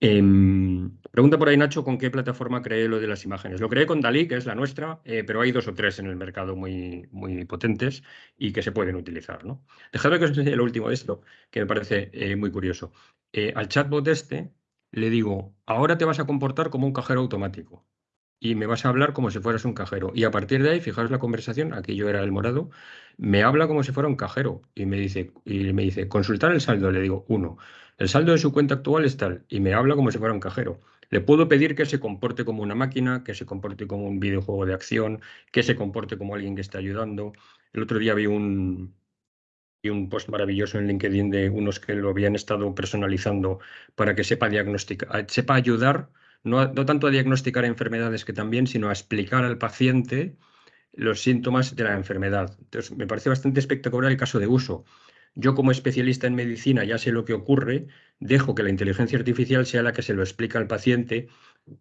Em, pregunta por ahí Nacho con qué plataforma creé lo de las imágenes. Lo creé con Dalí, que es la nuestra, eh, pero hay dos o tres en el mercado muy, muy potentes y que se pueden utilizar. ¿no? Dejadme que os enseñe lo último de esto, que me parece eh, muy curioso. Eh, al chatbot este le digo, ahora te vas a comportar como un cajero automático y me vas a hablar como si fueras un cajero. Y a partir de ahí, fijaos la conversación, aquí yo era el morado, me habla como si fuera un cajero y me dice, y me dice consultar el saldo, le digo, uno. El saldo de su cuenta actual es tal y me habla como si fuera un cajero. Le puedo pedir que se comporte como una máquina, que se comporte como un videojuego de acción, que se comporte como alguien que está ayudando. El otro día vi un, un post maravilloso en LinkedIn de unos que lo habían estado personalizando para que sepa diagnosticar, sepa ayudar, no, no tanto a diagnosticar enfermedades que también, sino a explicar al paciente los síntomas de la enfermedad. Entonces, me parece bastante espectacular el caso de uso. Yo como especialista en medicina ya sé lo que ocurre, dejo que la inteligencia artificial sea la que se lo explica al paciente,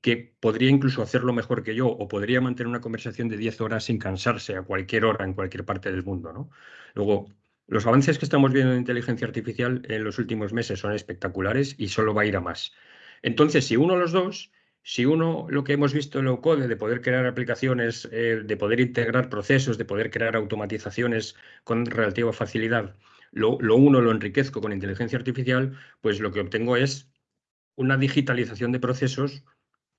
que podría incluso hacerlo mejor que yo o podría mantener una conversación de 10 horas sin cansarse a cualquier hora en cualquier parte del mundo. ¿no? Luego, los avances que estamos viendo en inteligencia artificial en los últimos meses son espectaculares y solo va a ir a más. Entonces, si uno de los dos, si uno lo que hemos visto en low code de poder crear aplicaciones, eh, de poder integrar procesos, de poder crear automatizaciones con relativa facilidad, lo, uno lo enriquezco con inteligencia artificial, pues lo que obtengo es una digitalización de procesos,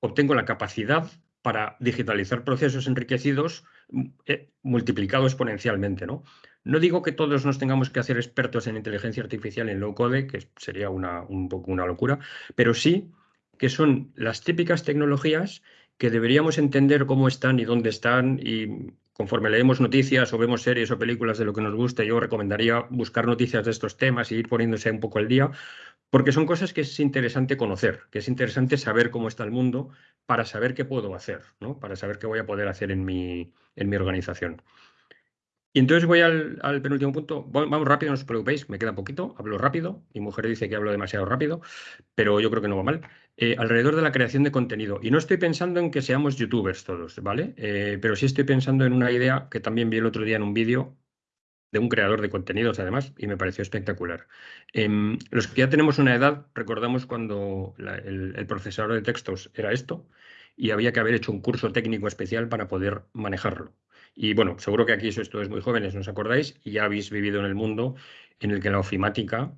obtengo la capacidad para digitalizar procesos enriquecidos mm, eh, multiplicado exponencialmente. ¿no? no digo que todos nos tengamos que hacer expertos en inteligencia artificial en low code, que sería una, un poco una locura, pero sí que son las típicas tecnologías que deberíamos entender cómo están y dónde están y conforme leemos noticias o vemos series o películas de lo que nos gusta, yo recomendaría buscar noticias de estos temas y ir poniéndose un poco al día, porque son cosas que es interesante conocer, que es interesante saber cómo está el mundo para saber qué puedo hacer, ¿no? para saber qué voy a poder hacer en mi, en mi organización. Y entonces voy al, penúltimo punto. Vamos rápido, no os preocupéis, me queda poquito, hablo rápido. Mi mujer dice que hablo demasiado rápido, pero yo creo que no va mal. Eh, alrededor de la creación de contenido. Y no estoy pensando en que seamos youtubers todos, ¿vale? Eh, pero sí estoy pensando en una idea que también vi el otro día en un vídeo de un creador de contenidos, además, y me pareció espectacular. Em, los que ya tenemos una edad, recordamos cuando el, procesador de textos era esto, y había que haber hecho un curso técnico especial para poder manejarlo. Y bueno, seguro que aquí sois todos muy jóvenes, ¿no os acordáis? Y ya habéis vivido en el mundo en el que la ofimática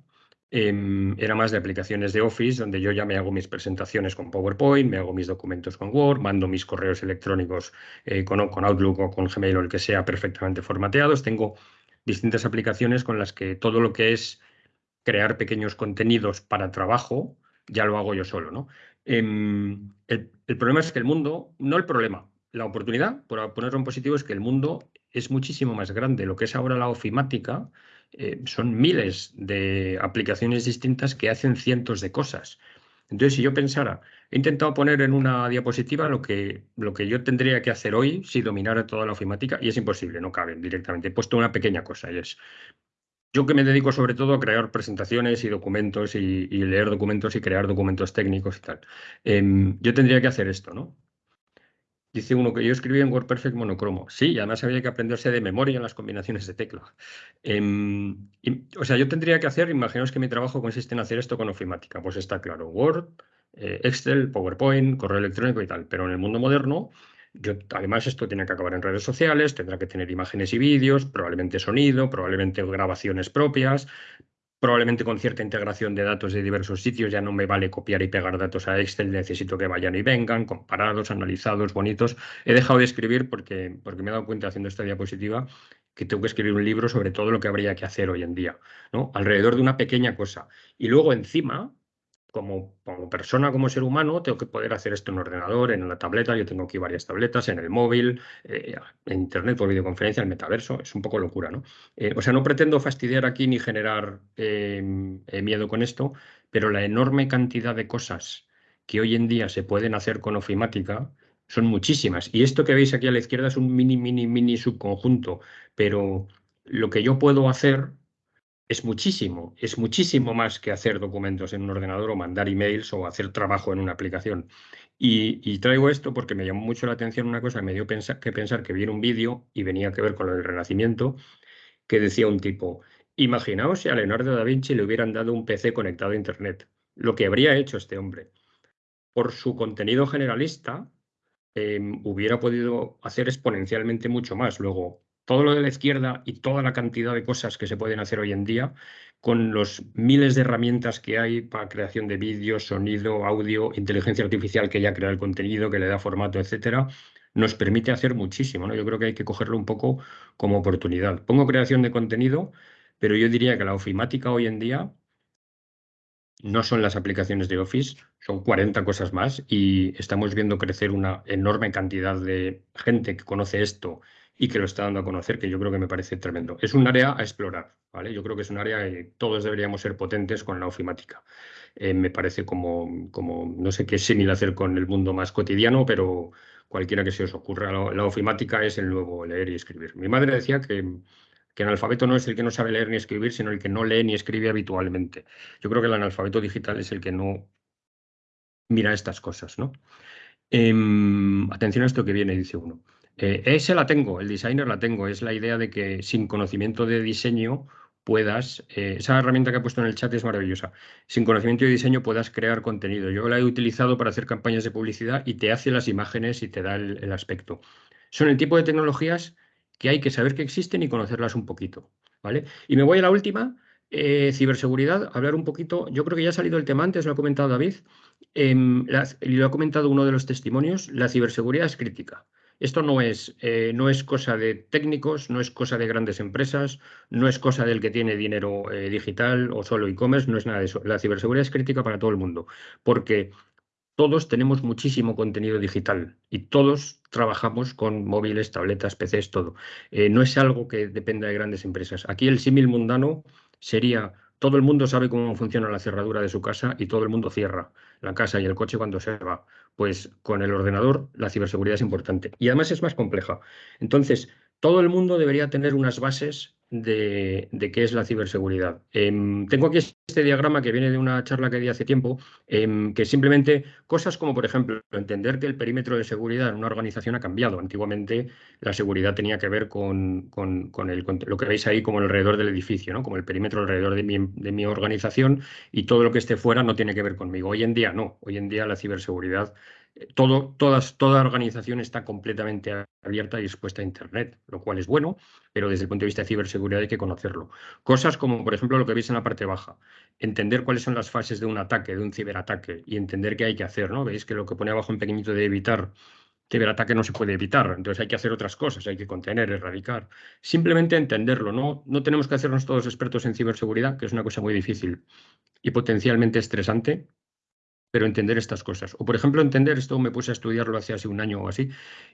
em, era más de aplicaciones de Office, donde yo ya me hago mis presentaciones con PowerPoint, me hago mis documentos con Word, mando mis correos electrónicos eh, con, con Outlook o con Gmail o el que sea perfectamente formateados. Tengo distintas aplicaciones con las que todo lo que es crear pequeños contenidos para trabajo, ya lo hago yo solo. ¿no? Em, el, problema es que el mundo, no el problema, la oportunidad, por ponerlo en positivo, es que el mundo es muchísimo más grande. Lo que es ahora la ofimática eh, son miles de aplicaciones distintas que hacen cientos de cosas. Entonces, si yo pensara, he intentado poner en una diapositiva lo que, lo que yo tendría que hacer hoy si dominara toda la ofimática y es imposible, no cabe directamente. He puesto una pequeña cosa y es, yo que me dedico sobre todo a crear presentaciones y documentos y, leer documentos y crear documentos técnicos y tal. Em, yo tendría que hacer esto, ¿no? Dice uno que yo escribí en WordPerfect monocromo. Sí, además había que aprenderse de memoria en las combinaciones de tecla. Em, o sea, yo tendría que hacer, imaginaos que mi trabajo consiste en hacer esto con ofimática. Pues está claro, Word, eh, Excel, PowerPoint, correo electrónico y tal. Pero en el mundo moderno, yo, además esto tiene que acabar en redes sociales, tendrá que tener imágenes y vídeos, probablemente sonido, probablemente grabaciones propias, probablemente con cierta integración de datos de diversos sitios, ya no me vale copiar y pegar datos a Excel, necesito que vayan y vengan, comparados, analizados, bonitos. He dejado de escribir porque, porque me he dado cuenta haciendo esta diapositiva que tengo que escribir un libro sobre todo lo que habría que hacer hoy en día, ¿no? alrededor de una pequeña cosa. Y luego encima, como, persona, como ser humano, tengo que poder hacer esto en un ordenador, en una tableta. Yo tengo aquí varias tabletas, en el móvil, eh, en internet por videoconferencia, en el metaverso. Es un poco locura, ¿no? Eh, o sea, no pretendo fastidiar aquí ni generar em, eh, miedo con esto, pero la enorme cantidad de cosas que hoy en día se pueden hacer con ofimática son muchísimas. Y esto que veis aquí a la izquierda es un mini, mini, mini subconjunto, pero lo que yo puedo hacer es muchísimo, es muchísimo más que hacer documentos en un ordenador o mandar emails o hacer trabajo en una aplicación. Y, traigo esto porque me llamó mucho la atención una cosa, me dio que pensar que vi un vídeo y venía que ver con el Renacimiento, que decía un tipo, imaginaos si a Leonardo da Vinci le hubieran dado un PC conectado a Internet, lo que habría hecho este hombre. Por su contenido generalista, em, hubiera podido hacer exponencialmente mucho más. Luego, todo lo de la izquierda y toda la cantidad de cosas que se pueden hacer hoy en día con los miles de herramientas que hay para creación de vídeos, sonido, audio, inteligencia artificial que ya crea el contenido, que le da formato, etcétera, nos permite hacer muchísimo. ¿no? Yo creo que hay que cogerlo un poco como oportunidad. Pongo creación de contenido, pero yo diría que la ofimática hoy en día no son las aplicaciones de Office, son 40 cosas más y estamos viendo crecer una enorme cantidad de gente que conoce esto y que lo está dando a conocer, que yo creo que me parece tremendo. Es un área a explorar, ¿vale? Yo creo que es un área que todos deberíamos ser potentes con la ofimática. Eh, me parece como, como, no sé qué similar hacer con el mundo más cotidiano, pero cualquiera que se os ocurra, la, ofimática es el nuevo leer y escribir. Mi madre decía que, que el analfabeto no es el que no sabe leer ni escribir, sino el que no lee ni escribe habitualmente. Yo creo que el analfabeto digital es el que no mira estas cosas, ¿no? Em, atención a esto que viene, dice uno. Eh, ese la tengo, el designer la tengo. Es la idea de que sin conocimiento de diseño puedas, eh, esa herramienta que he puesto en el chat es maravillosa, sin conocimiento de diseño puedas crear contenido. Yo la he utilizado para hacer campañas de publicidad y te hace las imágenes y te da el, aspecto. Son el tipo de tecnologías que hay que saber que existen y conocerlas un poquito. ¿vale? Y me voy a la última, eh, ciberseguridad, hablar un poquito, yo creo que ya ha salido el tema antes, lo ha comentado David, em, y lo ha comentado uno de los testimonios, la ciberseguridad es crítica. Esto no es, eh, no es cosa de técnicos, no es cosa de grandes empresas, no es cosa del que tiene dinero eh, digital o solo e-commerce, no es nada de eso. La ciberseguridad es crítica para todo el mundo, porque todos tenemos muchísimo contenido digital y todos trabajamos con móviles, tabletas, PCs, todo. Eh, no es algo que dependa de grandes empresas. Aquí el símil mundano sería todo el mundo sabe cómo funciona la cerradura de su casa y todo el mundo cierra la casa y el coche cuando se va. Pues con el ordenador la ciberseguridad es importante y además es más compleja. Entonces, todo el mundo debería tener unas bases de, qué es la ciberseguridad. Em, tengo aquí este diagrama que viene de una charla que di hace tiempo, em, que simplemente cosas como, por ejemplo, entender que el perímetro de seguridad en una organización ha cambiado. Antiguamente la seguridad tenía que ver con, con, lo que veis ahí como alrededor del edificio, ¿no? como el perímetro alrededor de mi, de mi organización y todo lo que esté fuera no tiene que ver conmigo. Hoy en día no, hoy en día la ciberseguridad todo, todas, toda organización está completamente abierta y expuesta a Internet, lo cual es bueno, pero desde el punto de vista de ciberseguridad hay que conocerlo. Cosas como, por ejemplo, lo que veis en la parte baja, entender cuáles son las fases de un ataque, de un ciberataque, y entender qué hay que hacer, ¿no? Veis que lo que pone abajo en pequeñito de evitar ciberataque no se puede evitar, entonces hay que hacer otras cosas, hay que contener, erradicar. Simplemente entenderlo, ¿no? No tenemos que hacernos todos expertos en ciberseguridad, que es una cosa muy difícil y potencialmente estresante, pero entender estas cosas. O, por ejemplo, entender, esto me puse a estudiarlo hace hace un año o así,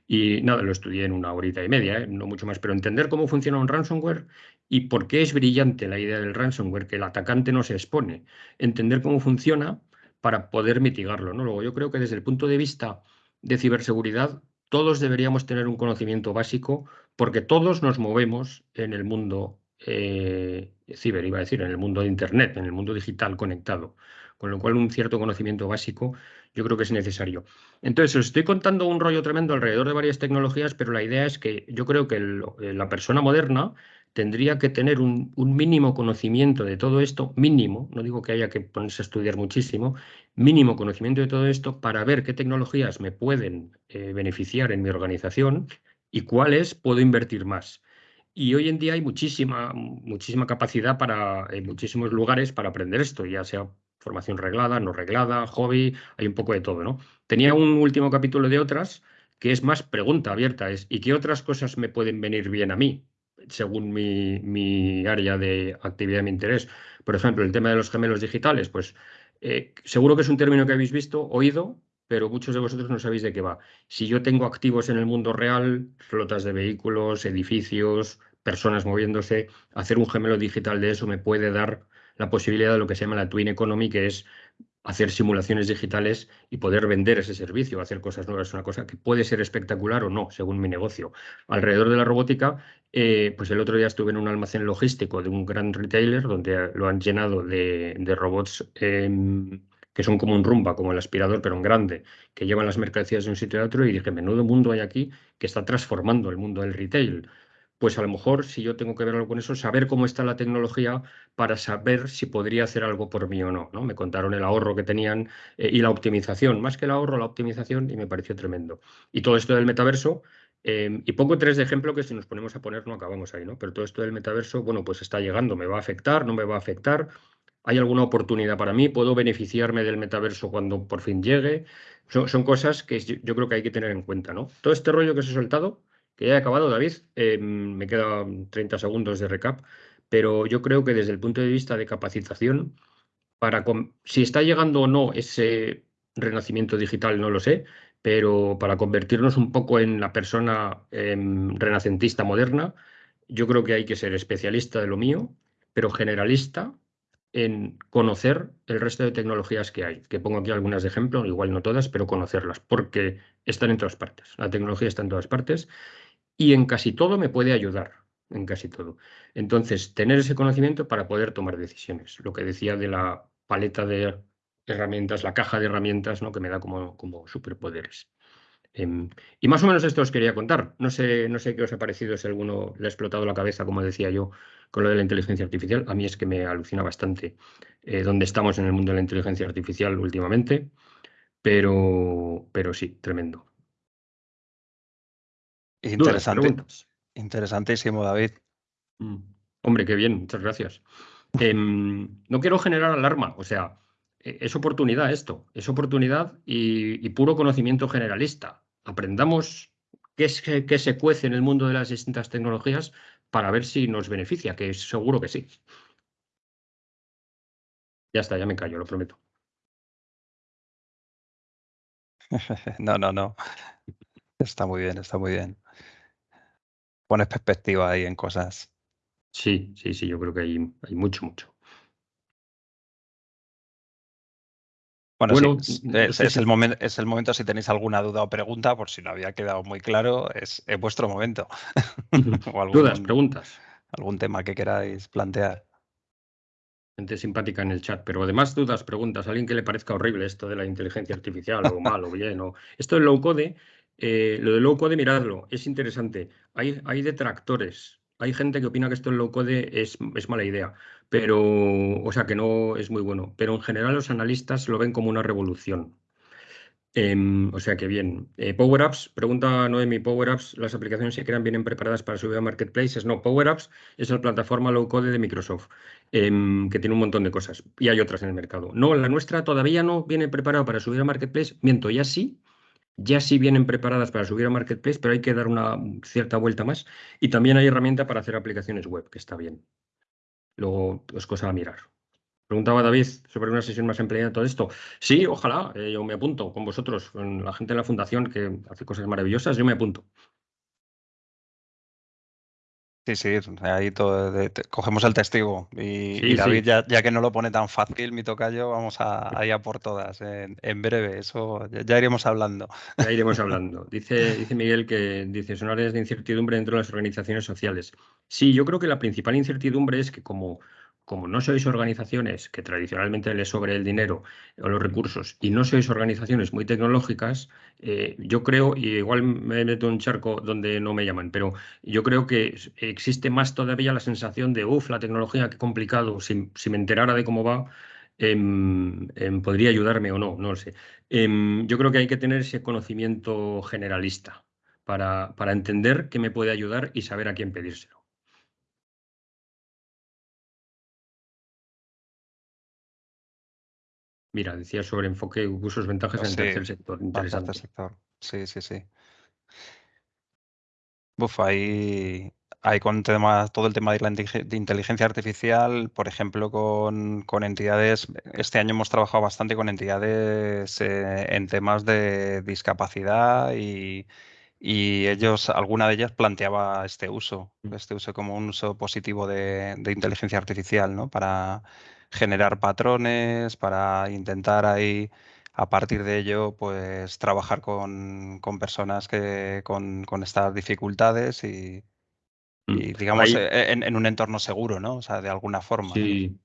y nada, lo estudié en una horita y media, ¿eh? no mucho más, pero entender cómo funciona un ransomware y por qué es brillante la idea del ransomware, que el atacante no se expone. Entender cómo funciona para poder mitigarlo. ¿no? Luego, yo creo que desde el punto de vista de ciberseguridad, todos deberíamos tener un conocimiento básico, porque todos nos movemos en el mundo eh, ciber, iba a decir, en el mundo de Internet, en el mundo digital conectado con lo cual un cierto conocimiento básico yo creo que es necesario. Entonces, os estoy contando un rollo tremendo alrededor de varias tecnologías, pero la idea es que yo creo que eh, la persona moderna tendría que tener un, mínimo conocimiento de todo esto, mínimo, no digo que haya que ponerse a estudiar muchísimo, mínimo conocimiento de todo esto para ver qué tecnologías me pueden eh, beneficiar en mi organización y cuáles puedo invertir más. Y hoy en día hay muchísima, muchísima capacidad para, en muchísimos lugares para aprender esto, ya sea formación reglada, no reglada, hobby, hay un poco de todo, ¿no? Tenía un último capítulo de otras que es más pregunta abierta, es ¿y qué otras cosas me pueden venir bien a mí? según mi, área de actividad y mi interés. Por ejemplo, el tema de los gemelos digitales, pues eh, seguro que es un término que habéis visto, oído, pero muchos de vosotros no sabéis de qué va. Si yo tengo activos en el mundo real, flotas de vehículos, edificios, personas moviéndose, hacer un gemelo digital de eso me puede dar la posibilidad de lo que se llama la Twin Economy, que es hacer simulaciones digitales y poder vender ese servicio, hacer cosas nuevas. Es una cosa que puede ser espectacular o no, según mi negocio. Alrededor de la robótica, eh, pues el otro día estuve en un almacén logístico de un gran retailer donde lo han llenado de, robots em, que son como un rumba, como el aspirador, pero en grande, que llevan las mercancías de un sitio a otro y dije, menudo mundo hay aquí que está transformando el mundo del retail pues a lo mejor si yo tengo que ver algo con eso, saber cómo está la tecnología para saber si podría hacer algo por mí o no. ¿no? Me contaron el ahorro que tenían eh, y la optimización, más que el ahorro, la optimización, y me pareció tremendo. Y todo esto del metaverso, em, y pongo tres de ejemplo que si nos ponemos a poner no acabamos ahí, ¿no? Pero todo esto del metaverso, bueno, pues está llegando, me va a afectar, no me va a afectar. ¿Hay alguna oportunidad para mí? ¿Puedo beneficiarme del metaverso cuando por fin llegue? Son, cosas que yo creo que hay que tener en cuenta, ¿no? Todo este rollo que os he soltado, que ya he acabado, David. Em, me quedan 30 segundos de recap, pero yo creo que desde el punto de vista de capacitación, para si está llegando o no ese renacimiento digital, no lo sé, pero para convertirnos un poco en la persona em, renacentista moderna, yo creo que hay que ser especialista de lo mío, pero generalista en conocer el resto de tecnologías que hay, que pongo aquí algunas de ejemplo, igual no todas, pero conocerlas, porque están en todas partes. La tecnología está en todas partes y en casi todo me puede ayudar, en casi todo. Entonces, tener ese conocimiento para poder tomar decisiones. Lo que decía de la paleta de herramientas, la caja de herramientas, ¿no? que me da como, como superpoderes. Em, y más o menos esto os quería contar. No sé, no sé qué os ha parecido, si alguno le ha explotado la cabeza, como decía yo, con lo de la inteligencia artificial. A mí es que me alucina bastante eh, dónde estamos en el mundo de la inteligencia artificial últimamente, pero, pero sí, tremendo. Interesante. Interesantísimo, David. Mm. Hombre, qué bien, muchas gracias. Em, no quiero generar alarma, o sea, e, es oportunidad esto, es oportunidad y, puro conocimiento generalista. Aprendamos qué, es, qué se cuece en el mundo de las distintas tecnologías para ver si nos beneficia, que seguro que sí. Ya está, ya me callo, lo prometo. [laughs] no, no, no. Está muy bien, está muy bien. Pones perspectiva ahí en cosas. Sí, sí, sí, yo creo que hay, hay mucho, mucho. Bueno, sí, es, el momento, es el momento si tenéis alguna duda o pregunta, por si no había quedado muy claro, es, vuestro momento. [laughs] Dudas, preguntas. algún tema que queráis plantear. Gente simpática en el chat, pero además dudas, preguntas, alguien que le parezca horrible esto de la inteligencia artificial o mal o bien. O... Esto del low code, eh, lo del low code, miradlo, es interesante. Hay, hay detractores, hay gente que opina que esto del low code es, es mala idea, pero, o sea, que no es muy bueno. Pero en general los analistas lo ven como una revolución. Em, o sea que bien. Eh, Power Apps, pregunta Noemi, Power Apps, ¿las aplicaciones se crean vienen preparadas para subir a marketplaces? No, Power Apps es la plataforma low code de Microsoft, em, que tiene un montón de cosas y hay otras en el mercado. No, la nuestra todavía no viene preparada para subir a marketplace, miento, ya sí, ya sí vienen preparadas para subir a marketplace, pero hay que dar una cierta vuelta más. Y también hay herramienta para hacer aplicaciones web, que está bien. Luego es cosa a mirar. Preguntaba David sobre una sesión más empleada todo esto. Sí, ojalá, eh, yo me apunto con vosotros, con la gente de la fundación que hace cosas maravillosas, yo me apunto. Sí, sí, ahí todo, cogemos el testigo. Y, David, Ya, que no lo pone tan fácil, mi tocayo, vamos a, ir a por todas en, breve. Eso ya, iremos hablando. [laughs] Ya iremos hablando. Dice, dice Miguel que dice, son áreas de incertidumbre dentro de las organizaciones sociales. Sí, yo creo que la principal incertidumbre es que como como no sois organizaciones que tradicionalmente les sobre el dinero o los recursos y no sois organizaciones muy tecnológicas, eh, yo creo, y igual me meto en un charco donde no me llaman, pero yo creo que existe más todavía la sensación de, uff, la tecnología, qué complicado, si, me enterara de cómo va, em, em, podría ayudarme o no, no lo sé. Em, yo creo que hay que tener ese conocimiento generalista para, para entender qué me puede ayudar y saber a quién pedírselo. Mira, decía sobre enfoque, usos, ventajas en el tercer sector. Interesante. sector. Sí, sí, sí. Buf, ahí, hay con tema, todo el tema de la inteligencia artificial, por ejemplo, con, entidades, este año hemos trabajado bastante con entidades eh, en temas de discapacidad y, ellos, alguna de ellas planteaba este uso, mm. este uso como un uso positivo de, de inteligencia artificial, ¿no? Para, generar patrones, para intentar ahí a partir de ello, pues trabajar con, personas que con, estas dificultades y, mm. digamos e, en, un entorno seguro, ¿no? O sea, de alguna forma. Sí.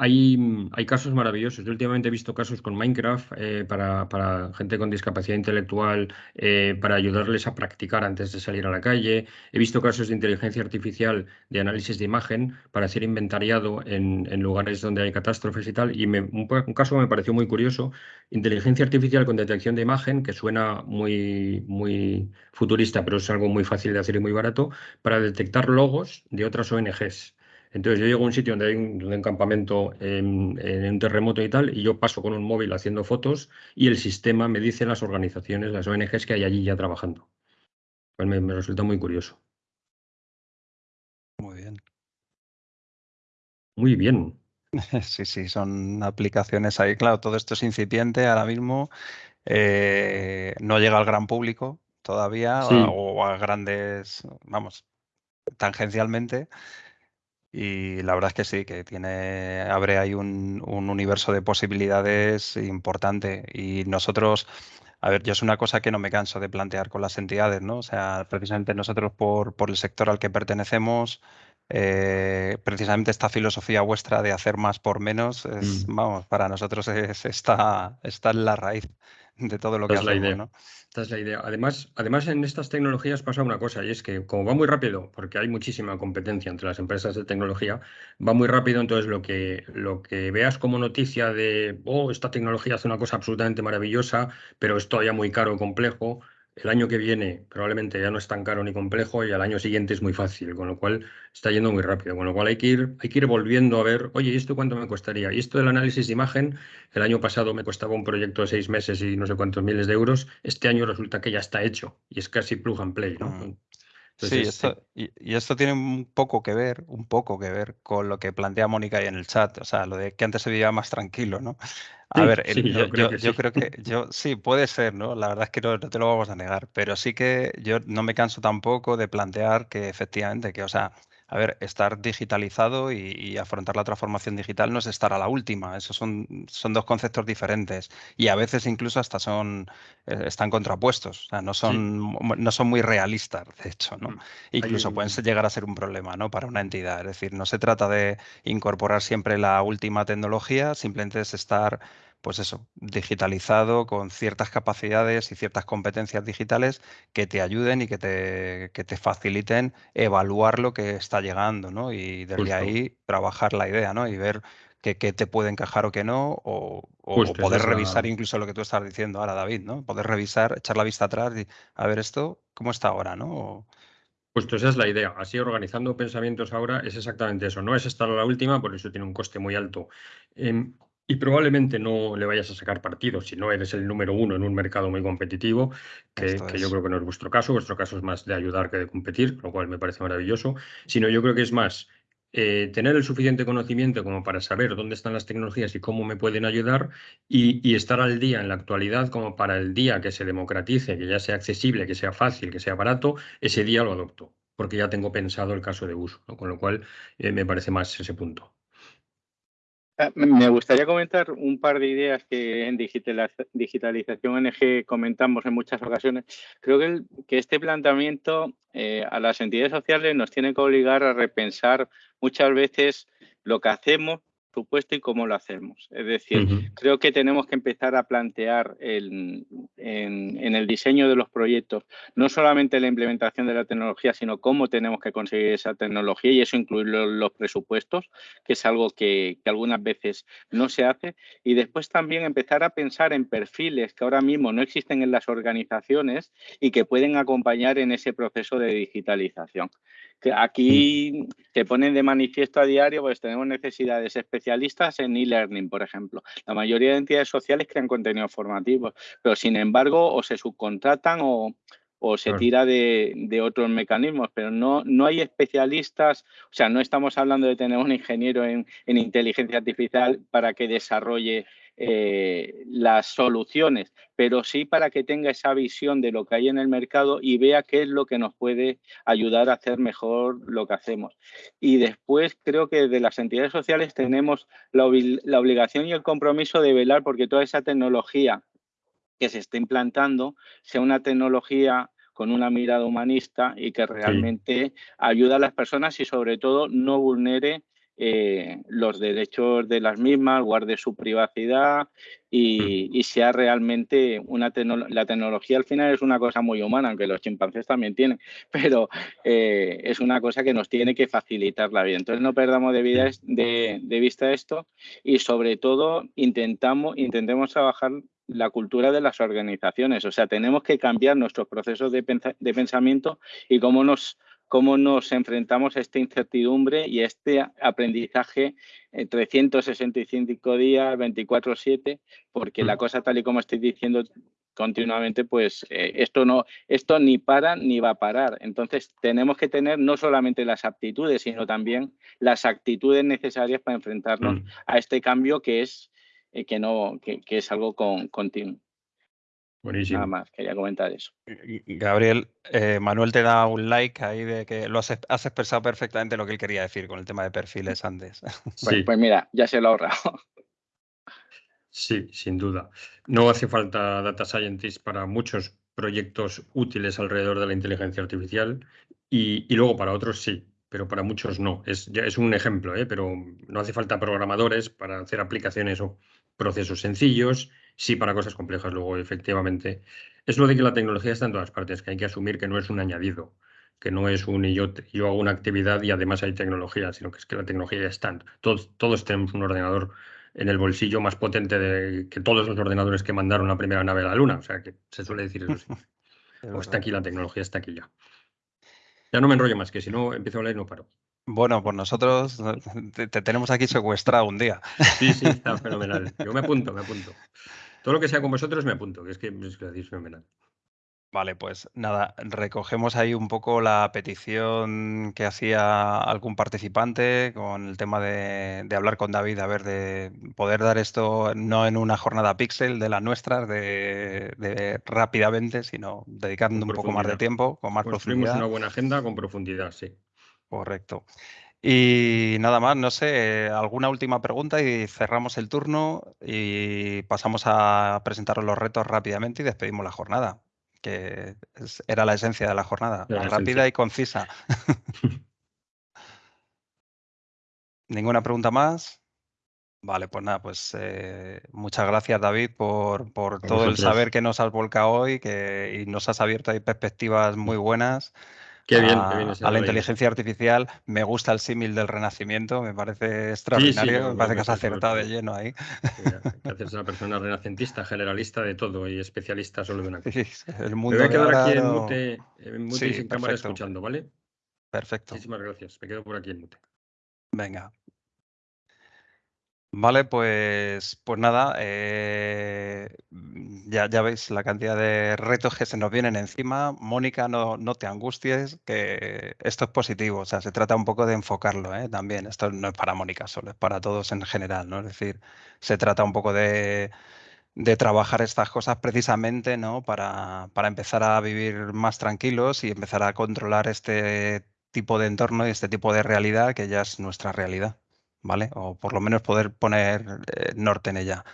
Hay, casos maravillosos. Yo últimamente he visto casos con Minecraft eh, para, gente con discapacidad intelectual, eh, para ayudarles a practicar antes de salir a la calle. He visto casos de inteligencia artificial de análisis de imagen para hacer inventariado en, lugares donde hay catástrofes y tal. Y me, un, un, caso me pareció muy curioso. Inteligencia artificial con detección de imagen, que suena muy, muy futurista, pero es algo muy fácil de hacer y muy barato, para detectar logos de otras ONGs. Entonces yo llego a un sitio donde hay un, campamento en, un terremoto y tal, y yo paso con un móvil haciendo fotos y el sistema me dice las organizaciones, las ONGs que hay allí ya trabajando. Pues me, resulta muy curioso. Muy bien. Muy bien. [laughs] Sí, sí, son aplicaciones ahí. Claro, todo esto es incipiente ahora mismo. Eh, no llega al gran público todavía o a grandes, vamos, tangencialmente. Y la verdad es que sí, que tiene, abre ahí un, universo de posibilidades importante. Y nosotros, a ver, yo es una cosa que no me canso de plantear con las entidades, ¿no? O sea, precisamente nosotros por, por el sector al que pertenecemos, eh, precisamente esta filosofía vuestra de hacer más por menos, es, mm. vamos, para nosotros es, está, está en la raíz de todo lo que hacemos, ¿no? Esta es la idea. Además, además, en estas tecnologías pasa una cosa, y es que como va muy rápido, porque hay muchísima competencia entre las empresas de tecnología, va muy rápido, entonces lo que, lo que veas como noticia de, oh, esta tecnología hace una cosa absolutamente maravillosa, pero es todavía muy caro o complejo, el año que viene probablemente ya no es tan caro ni complejo y al año siguiente es muy fácil, con lo cual está yendo muy rápido. Con lo cual hay que ir, hay que ir volviendo a ver, oye, ¿y esto cuánto me costaría? Y esto del análisis de imagen, el año pasado me costaba un proyecto de seis meses y no sé cuántos miles de euros. Este año resulta que ya está hecho y es casi plug and play, ¿no? Sí, esto, y, esto tiene un poco que ver, un poco que ver con lo que plantea Mónica ahí en el chat, o sea, lo de que antes se vivía más tranquilo, ¿no? [laughs] A ver, yo, creo que, yo [laughs] sí, puede ser, ¿no? La verdad es que no, te lo vamos a negar, pero sí que yo no me canso tampoco de plantear que efectivamente, que, o sea, a ver, estar digitalizado y, afrontar la transformación digital no es estar a la última. Esos son, son dos conceptos diferentes y a veces incluso hasta son eh, están contrapuestos. O sea, no son, no son muy realistas, de hecho, ¿no? Mm. Incluso pueden llegar a ser un problema, ¿no? Para una entidad. Es decir, no se trata de incorporar siempre la última tecnología, simplemente es estar pues eso, digitalizado con ciertas capacidades y ciertas competencias digitales que te ayuden y que te, te faciliten evaluar lo que está llegando, ¿no? Y desde ahí trabajar la idea, ¿no? Y ver qué, te puede encajar o qué no, o, poder revisar incluso lo que tú estás diciendo ahora, David, ¿no? Poder revisar, echar la vista atrás y a ver esto, ¿cómo está ahora, ¿no? Justo esa es la idea. Así organizando pensamientos ahora es exactamente eso. No es estar a la última, por eso tiene un coste muy alto. Em, y probablemente no le vayas a sacar partido si no eres el número uno en un mercado muy competitivo, que, yo creo que no es vuestro caso. Vuestro caso es más de ayudar que de competir, lo cual me parece maravilloso. Sino yo creo que es más eh, tener el suficiente conocimiento como para saber dónde están las tecnologías y cómo me pueden ayudar y, estar al día en la actualidad como para el día que se democratice, que ya sea accesible, que sea fácil, que sea barato, ese día lo adopto, porque ya tengo pensado el caso de uso, con lo cual eh, me parece más ese punto. Ah, me gustaría comentar un par de ideas que en digitalización NG comentamos en muchas ocasiones. Creo que, que este planteamiento eh, a las entidades sociales nos tiene que obligar a repensar muchas veces lo que hacemos supuesto y cómo lo hacemos. Es decir, creo que tenemos que empezar a plantear en, el diseño de los proyectos no solamente la implementación de la tecnología, sino cómo tenemos que conseguir esa tecnología y eso incluir los, presupuestos, que es algo que, algunas veces no se hace. Y después también empezar a pensar en perfiles que ahora mismo no existen en las organizaciones y que pueden acompañar en ese proceso de digitalización. Aquí se ponen de manifiesto a diario, pues tenemos necesidades especialistas en e-learning, por ejemplo. La mayoría de entidades sociales crean contenidos formativos, pero sin embargo o se subcontratan o, se tira de, otros mecanismos, pero no, no hay especialistas, o sea, no estamos hablando de tener un ingeniero en inteligencia artificial para que desarrolle eh, las soluciones, pero sí para que tenga esa visión de lo que hay en el mercado y vea qué es lo que nos puede ayudar a hacer mejor lo que hacemos. Y después creo que de las entidades sociales tenemos la, obligación y el compromiso de velar porque toda esa tecnología que se está implantando sea una tecnología con una mirada humanista y que realmente ayude a las personas y sobre todo no vulnere eh, los derechos de las mismas, guarde su privacidad y, sea realmente una la tecnología al final es una cosa muy humana, aunque los chimpancés también tienen, [laughs] pero eh, es una cosa que nos tiene que facilitar la vida. Entonces no perdamos de, vista esto y sobre todo intentamos, intentemos trabajar la cultura de las organizaciones, o sea, tenemos que cambiar nuestros procesos de pensamiento y cómo nos cómo nos enfrentamos a esta incertidumbre y a este aprendizaje 365 días, 24/7, porque la cosa tal y como estoy diciendo continuamente, pues eh, esto no, esto ni para ni va a parar. Entonces tenemos que tener no solamente las aptitudes, sino también las actitudes necesarias para enfrentarnos mm. a este cambio que es eh, que no, que, es algo con, continuo. Nada más, quería comentar eso. Gabriel, eh, Manuel te da un like ahí de que lo has, expresado perfectamente lo que él quería decir con el tema de perfiles antes. [laughs] Pues, pues, mira, ya se lo ha ahorrado. Sí, sin duda. No hace falta data scientist para muchos proyectos útiles alrededor de la inteligencia artificial y, luego para otros sí, pero para muchos no. Es, es un ejemplo, ¿eh? pero no hace falta programadores para hacer aplicaciones o procesos sencillos sí para cosas complejas. Luego, efectivamente, es lo de que la tecnología está en todas partes, que hay que asumir que no es un añadido, que no es un y yo, yo hago una actividad y además hay tecnología, sino que es que la tecnología ya está. Todos, todos tenemos un ordenador en el bolsillo más potente de, que todos los ordenadores que mandaron la primera nave a la Luna. O sea, que se suele decir eso. [laughs] o está aquí la tecnología, está aquí ya. Ya no me enrollo más, que si no empiezo a hablar y no paro. Bueno, pues nosotros te, tenemos aquí secuestrado un día. Sí, sí, está [laughs] fenomenal. Yo me apunto, me apunto. Todo lo que sea con vosotros me apunto, que es que es, que fenomenal. Vale, pues nada, recogemos ahí un poco la petición que hacía algún participante con el tema de, hablar con David, a ver, de poder dar esto no en una jornada pixel de las nuestras, de, rápidamente, sino dedicando un poco más de tiempo, con más Construimos una buena agenda con profundidad, sí. Correcto. Y nada más, no sé, alguna última pregunta y cerramos el turno y pasamos a presentaros los retos rápidamente y despedimos la jornada, que era la esencia de la jornada, rápida y concisa. [laughs] ¿Ninguna pregunta más? Vale, pues nada, pues eh, muchas gracias David por, por todo el saber que nos has volcado hoy que, y nos has abierto ahí perspectivas muy buenas a, la inteligencia artificial. Me gusta el símil del renacimiento, me parece extraordinario, me parece que has acertado de lleno ahí. A una persona renacentista, generalista de todo y especialista solo de una cosa. el mundo me voy a quedar aquí en mute, en mute y sin cámara escuchando, ¿vale? Perfecto. Muchísimas gracias, me quedo por aquí en mute. Venga, Vale, pues, pues nada, eh, ya, ya veis la cantidad de retos que se nos vienen encima. Mónica, no, no te angusties, que esto es positivo, o sea, se trata un poco de enfocarlo ¿eh? también. Esto no es para Mónica solo, es para todos en general, ¿no? Es decir, se trata un poco de, de trabajar estas cosas precisamente, ¿no? Para, para empezar a vivir más tranquilos y empezar a controlar este tipo de entorno y este tipo de realidad que ya es nuestra realidad. ¿Vale? O por lo menos poder poner eh, norte en ella.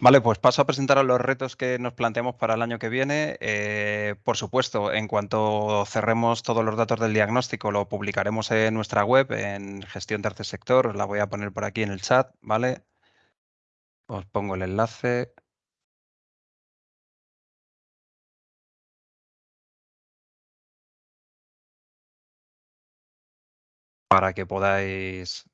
Vale, pues paso a presentaros los retos que nos planteamos para el año que viene. Eh, por supuesto, en cuanto cerremos todos los datos del diagnóstico, lo publicaremos en nuestra web, en gestión tercer sector. Os la voy a poner por aquí en el chat, ¿vale? Os pongo el enlace. Para que podáis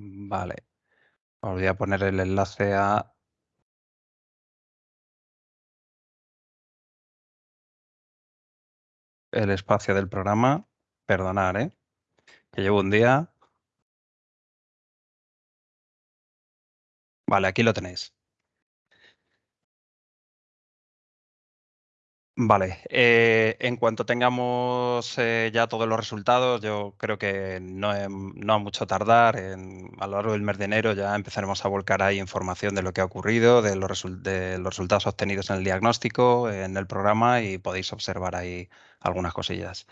Vale. Os voy a poner el enlace a el espacio del programa. Perdonad, ¿eh? Que llevo un día. Vale, aquí lo tenéis. Vale, eh, en cuanto tengamos eh, ya todos los resultados, yo creo que no, no mucho tardar, a lo largo del mes de enero ya empezaremos a volcar ahí información de lo que ha ocurrido, de los, de los resultados obtenidos en el diagnóstico, en el programa y podéis observar ahí algunas cosillas.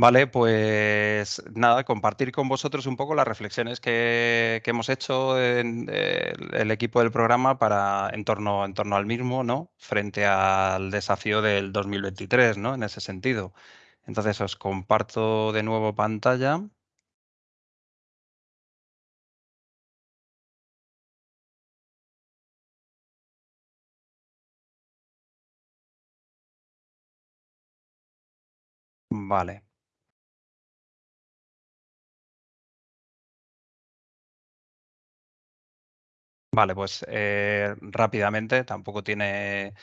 Vale, pues nada, compartir con vosotros un poco las reflexiones que, hemos hecho en el, equipo del programa para en torno, en torno al mismo, ¿no? Frente al desafío del 2023, ¿no? En ese sentido. Entonces os comparto de nuevo pantalla. Vale. Vale, pues eh, rápidamente, tampoco tiene...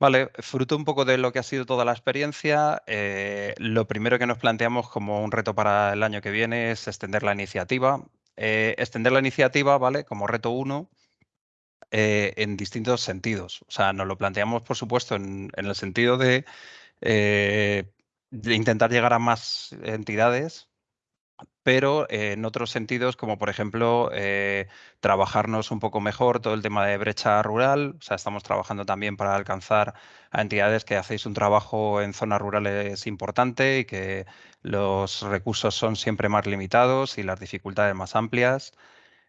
Vale, fruto un poco de lo que ha sido toda la experiencia, eh, lo primero que nos planteamos como un reto para el año que viene es extender la iniciativa. Eh, extender la iniciativa, ¿vale? Como reto uno, en distintos sentidos. O sea, nos lo planteamos, por supuesto, en, el sentido de, de intentar llegar a más entidades, pero en otros sentidos, como por ejemplo eh, trabajarnos un poco mejor todo el tema de brecha rural. O sea, estamos trabajando también para alcanzar a entidades que hacéis un trabajo en zonas rurales importante y que los recursos son siempre más limitados y las dificultades más amplias.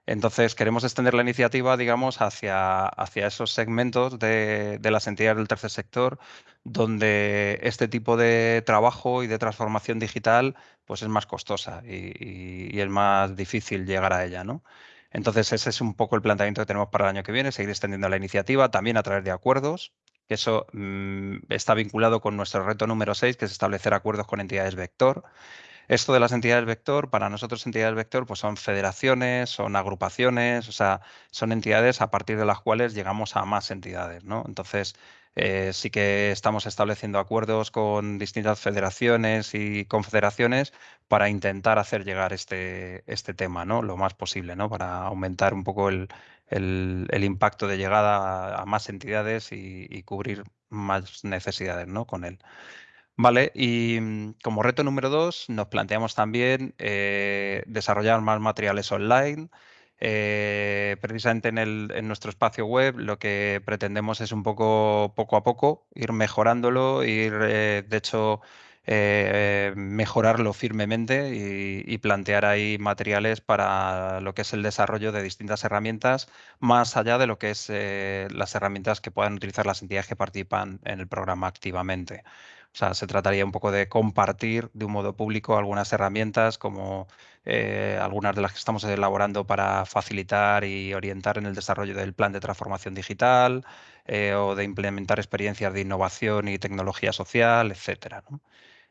Entonces, queremos extender la iniciativa, digamos, hacia, hacia esos segmentos de, las entidades del tercer sector, donde este tipo de trabajo y de transformación digital pues es más costosa y, es más difícil llegar a ella. ¿no? Entonces, ese es un poco el planteamiento que tenemos para el año que viene, seguir extendiendo la iniciativa, también a través de acuerdos, que eso mm, está vinculado con nuestro reto número 6, que es establecer acuerdos con entidades vector. Esto de las entidades vector, para nosotros entidades vector, pues son federaciones, son agrupaciones, o sea, son entidades a partir de las cuales llegamos a más entidades, ¿no? Entonces, eh, sí que estamos estableciendo acuerdos con distintas federaciones y confederaciones para intentar hacer llegar este, este tema, ¿no? Lo más posible, ¿no? Para aumentar un poco el, impacto de llegada a, más entidades y, y, cubrir más necesidades, ¿no? Con él. Vale, y mm, como reto número dos, nos planteamos también eh, desarrollar más materiales online. eh, precisamente en, nuestro espacio web lo que pretendemos es un poco, poco a poco, ir mejorándolo, ir, eh, de hecho, mejorarlo firmemente y, plantear ahí materiales para lo que es el desarrollo de distintas herramientas, más allá de lo que es las herramientas que puedan utilizar las entidades que participan en el programa activamente. O sea, se trataría un poco de compartir de un modo público algunas herramientas como eh, algunas de las que estamos elaborando para facilitar y orientar en el desarrollo del plan de transformación digital eh, o de implementar experiencias de innovación y tecnología social, etcétera.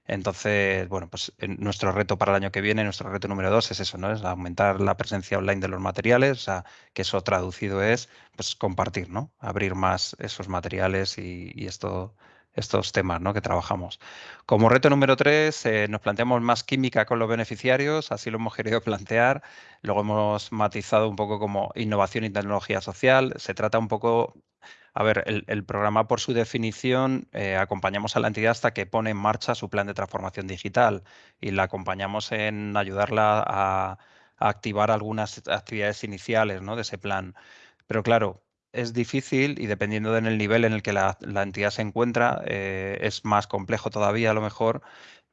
Entonces, bueno, pues nuestro reto para el año que viene, nuestro reto número dos es eso, ¿no? Es aumentar la presencia online de los materiales, o sea, que eso traducido es pues compartir, ¿no? Abrir más esos materiales y esto estos temas ¿no? que trabajamos. Como reto número tres, eh, nos planteamos más química con los beneficiarios, así lo hemos querido [laughs] plantear. Luego hemos matizado un poco como innovación y tecnología social. Se trata un poco, a ver, el, programa por su definición, eh, acompañamos a la entidad hasta que pone en marcha su plan de transformación digital y la acompañamos en ayudarla a, a activar algunas actividades iniciales ¿no? de ese plan. Pero claro, es difícil y dependiendo del nivel en el que la, entidad se encuentra, eh, es más complejo todavía a lo mejor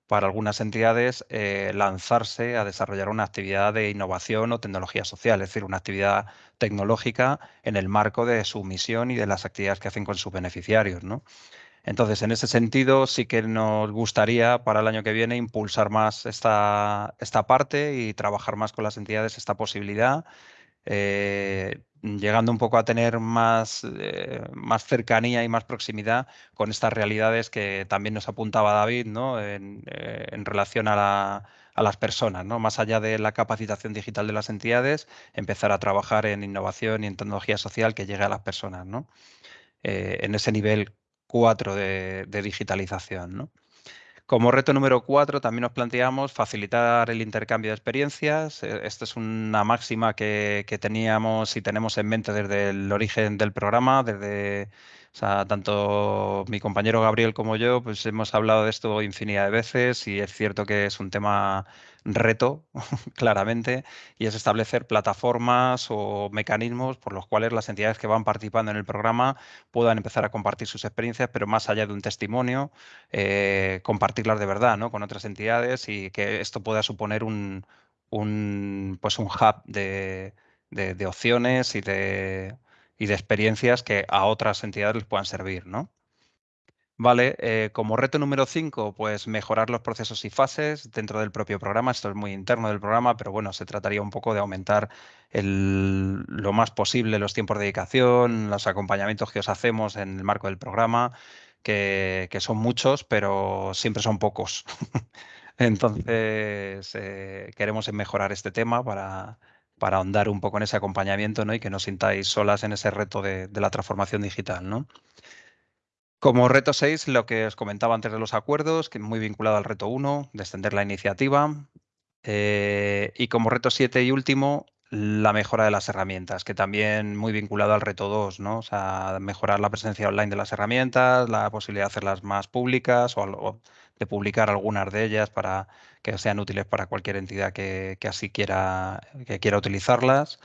para algunas entidades eh, lanzarse a desarrollar una actividad de innovación o tecnología social, es decir, una actividad tecnológica en el marco de su misión y de las actividades que hacen con sus beneficiarios. Entonces, en ese sentido, sí que nos gustaría para el año que viene impulsar más esta, esta parte y trabajar más con las entidades esta posibilidad. Eh, llegando un poco a tener más, eh, más cercanía y más proximidad con estas realidades que también nos apuntaba David ¿no? en, eh, relación a, las personas, ¿no? más allá de la capacitación digital de las entidades, empezar a trabajar en innovación y en tecnología social que llegue a las personas, ¿no? En ese nivel 4 de, de digitalización. ¿no? Como reto número cuatro, también nos planteamos facilitar el intercambio de experiencias. Eh, esta es una máxima que, teníamos y tenemos en mente desde el origen del programa, desde tanto mi compañero Gabriel como yo, pues hemos hablado de esto infinidad de veces y es cierto que es un tema reto, [laughs] claramente, y es establecer plataformas o mecanismos por los cuales las entidades que van participando en el programa puedan empezar a compartir sus experiencias, pero más allá de un testimonio, eh, compartirlas de verdad ¿no? con otras entidades y que esto pueda suponer un, pues un hub de, de opciones y de y de experiencias que a otras entidades les puedan servir, ¿no? Vale, eh, como reto número 5, pues mejorar los procesos y fases dentro del propio programa. Esto es muy interno del programa, pero bueno, se trataría un poco de aumentar lo más posible los tiempos de dedicación, los acompañamientos que os hacemos en el marco del programa, que, son muchos, pero siempre son pocos. [laughs] Entonces, eh, queremos mejorar este tema para, para ahondar un poco en ese acompañamiento ¿no? y que no sintáis solas en ese reto de, la transformación digital. ¿no? Como reto 6, lo que os comentaba antes de los acuerdos, que muy vinculado al reto 1, de extender la iniciativa. Eh, y como reto 7 y último, la mejora de las herramientas, que también muy vinculado al reto 2, ¿no? O sea, mejorar la presencia online de las herramientas, la posibilidad de hacerlas más públicas o, de publicar algunas de ellas para que sean útiles para cualquier entidad que, así quiera, que quiera utilizarlas,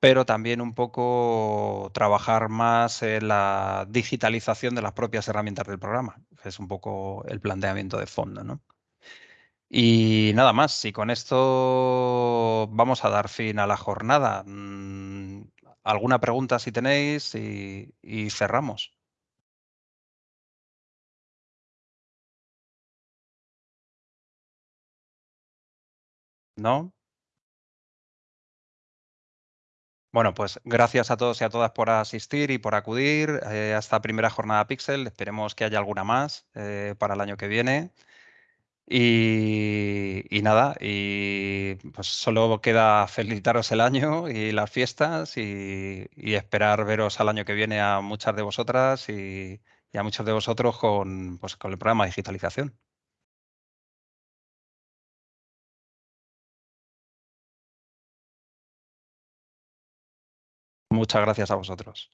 pero también un poco trabajar más en la digitalización de las propias herramientas del programa, es un poco el planteamiento de fondo, ¿no? Y nada más, y con esto vamos a dar fin a la jornada. Mm, ¿Alguna pregunta si tenéis y cerramos? ¿No? Bueno, pues gracias a todos y a todas por asistir y por acudir eh, a esta primera jornada Pixel. Esperemos que haya alguna más eh, para el año que viene. Y, nada, y pues solo queda felicitaros el año y las fiestas y, esperar veros al año que viene a muchas de vosotras y, a muchos de vosotros con, pues, con el programa de digitalización. Muchas gracias a vosotros.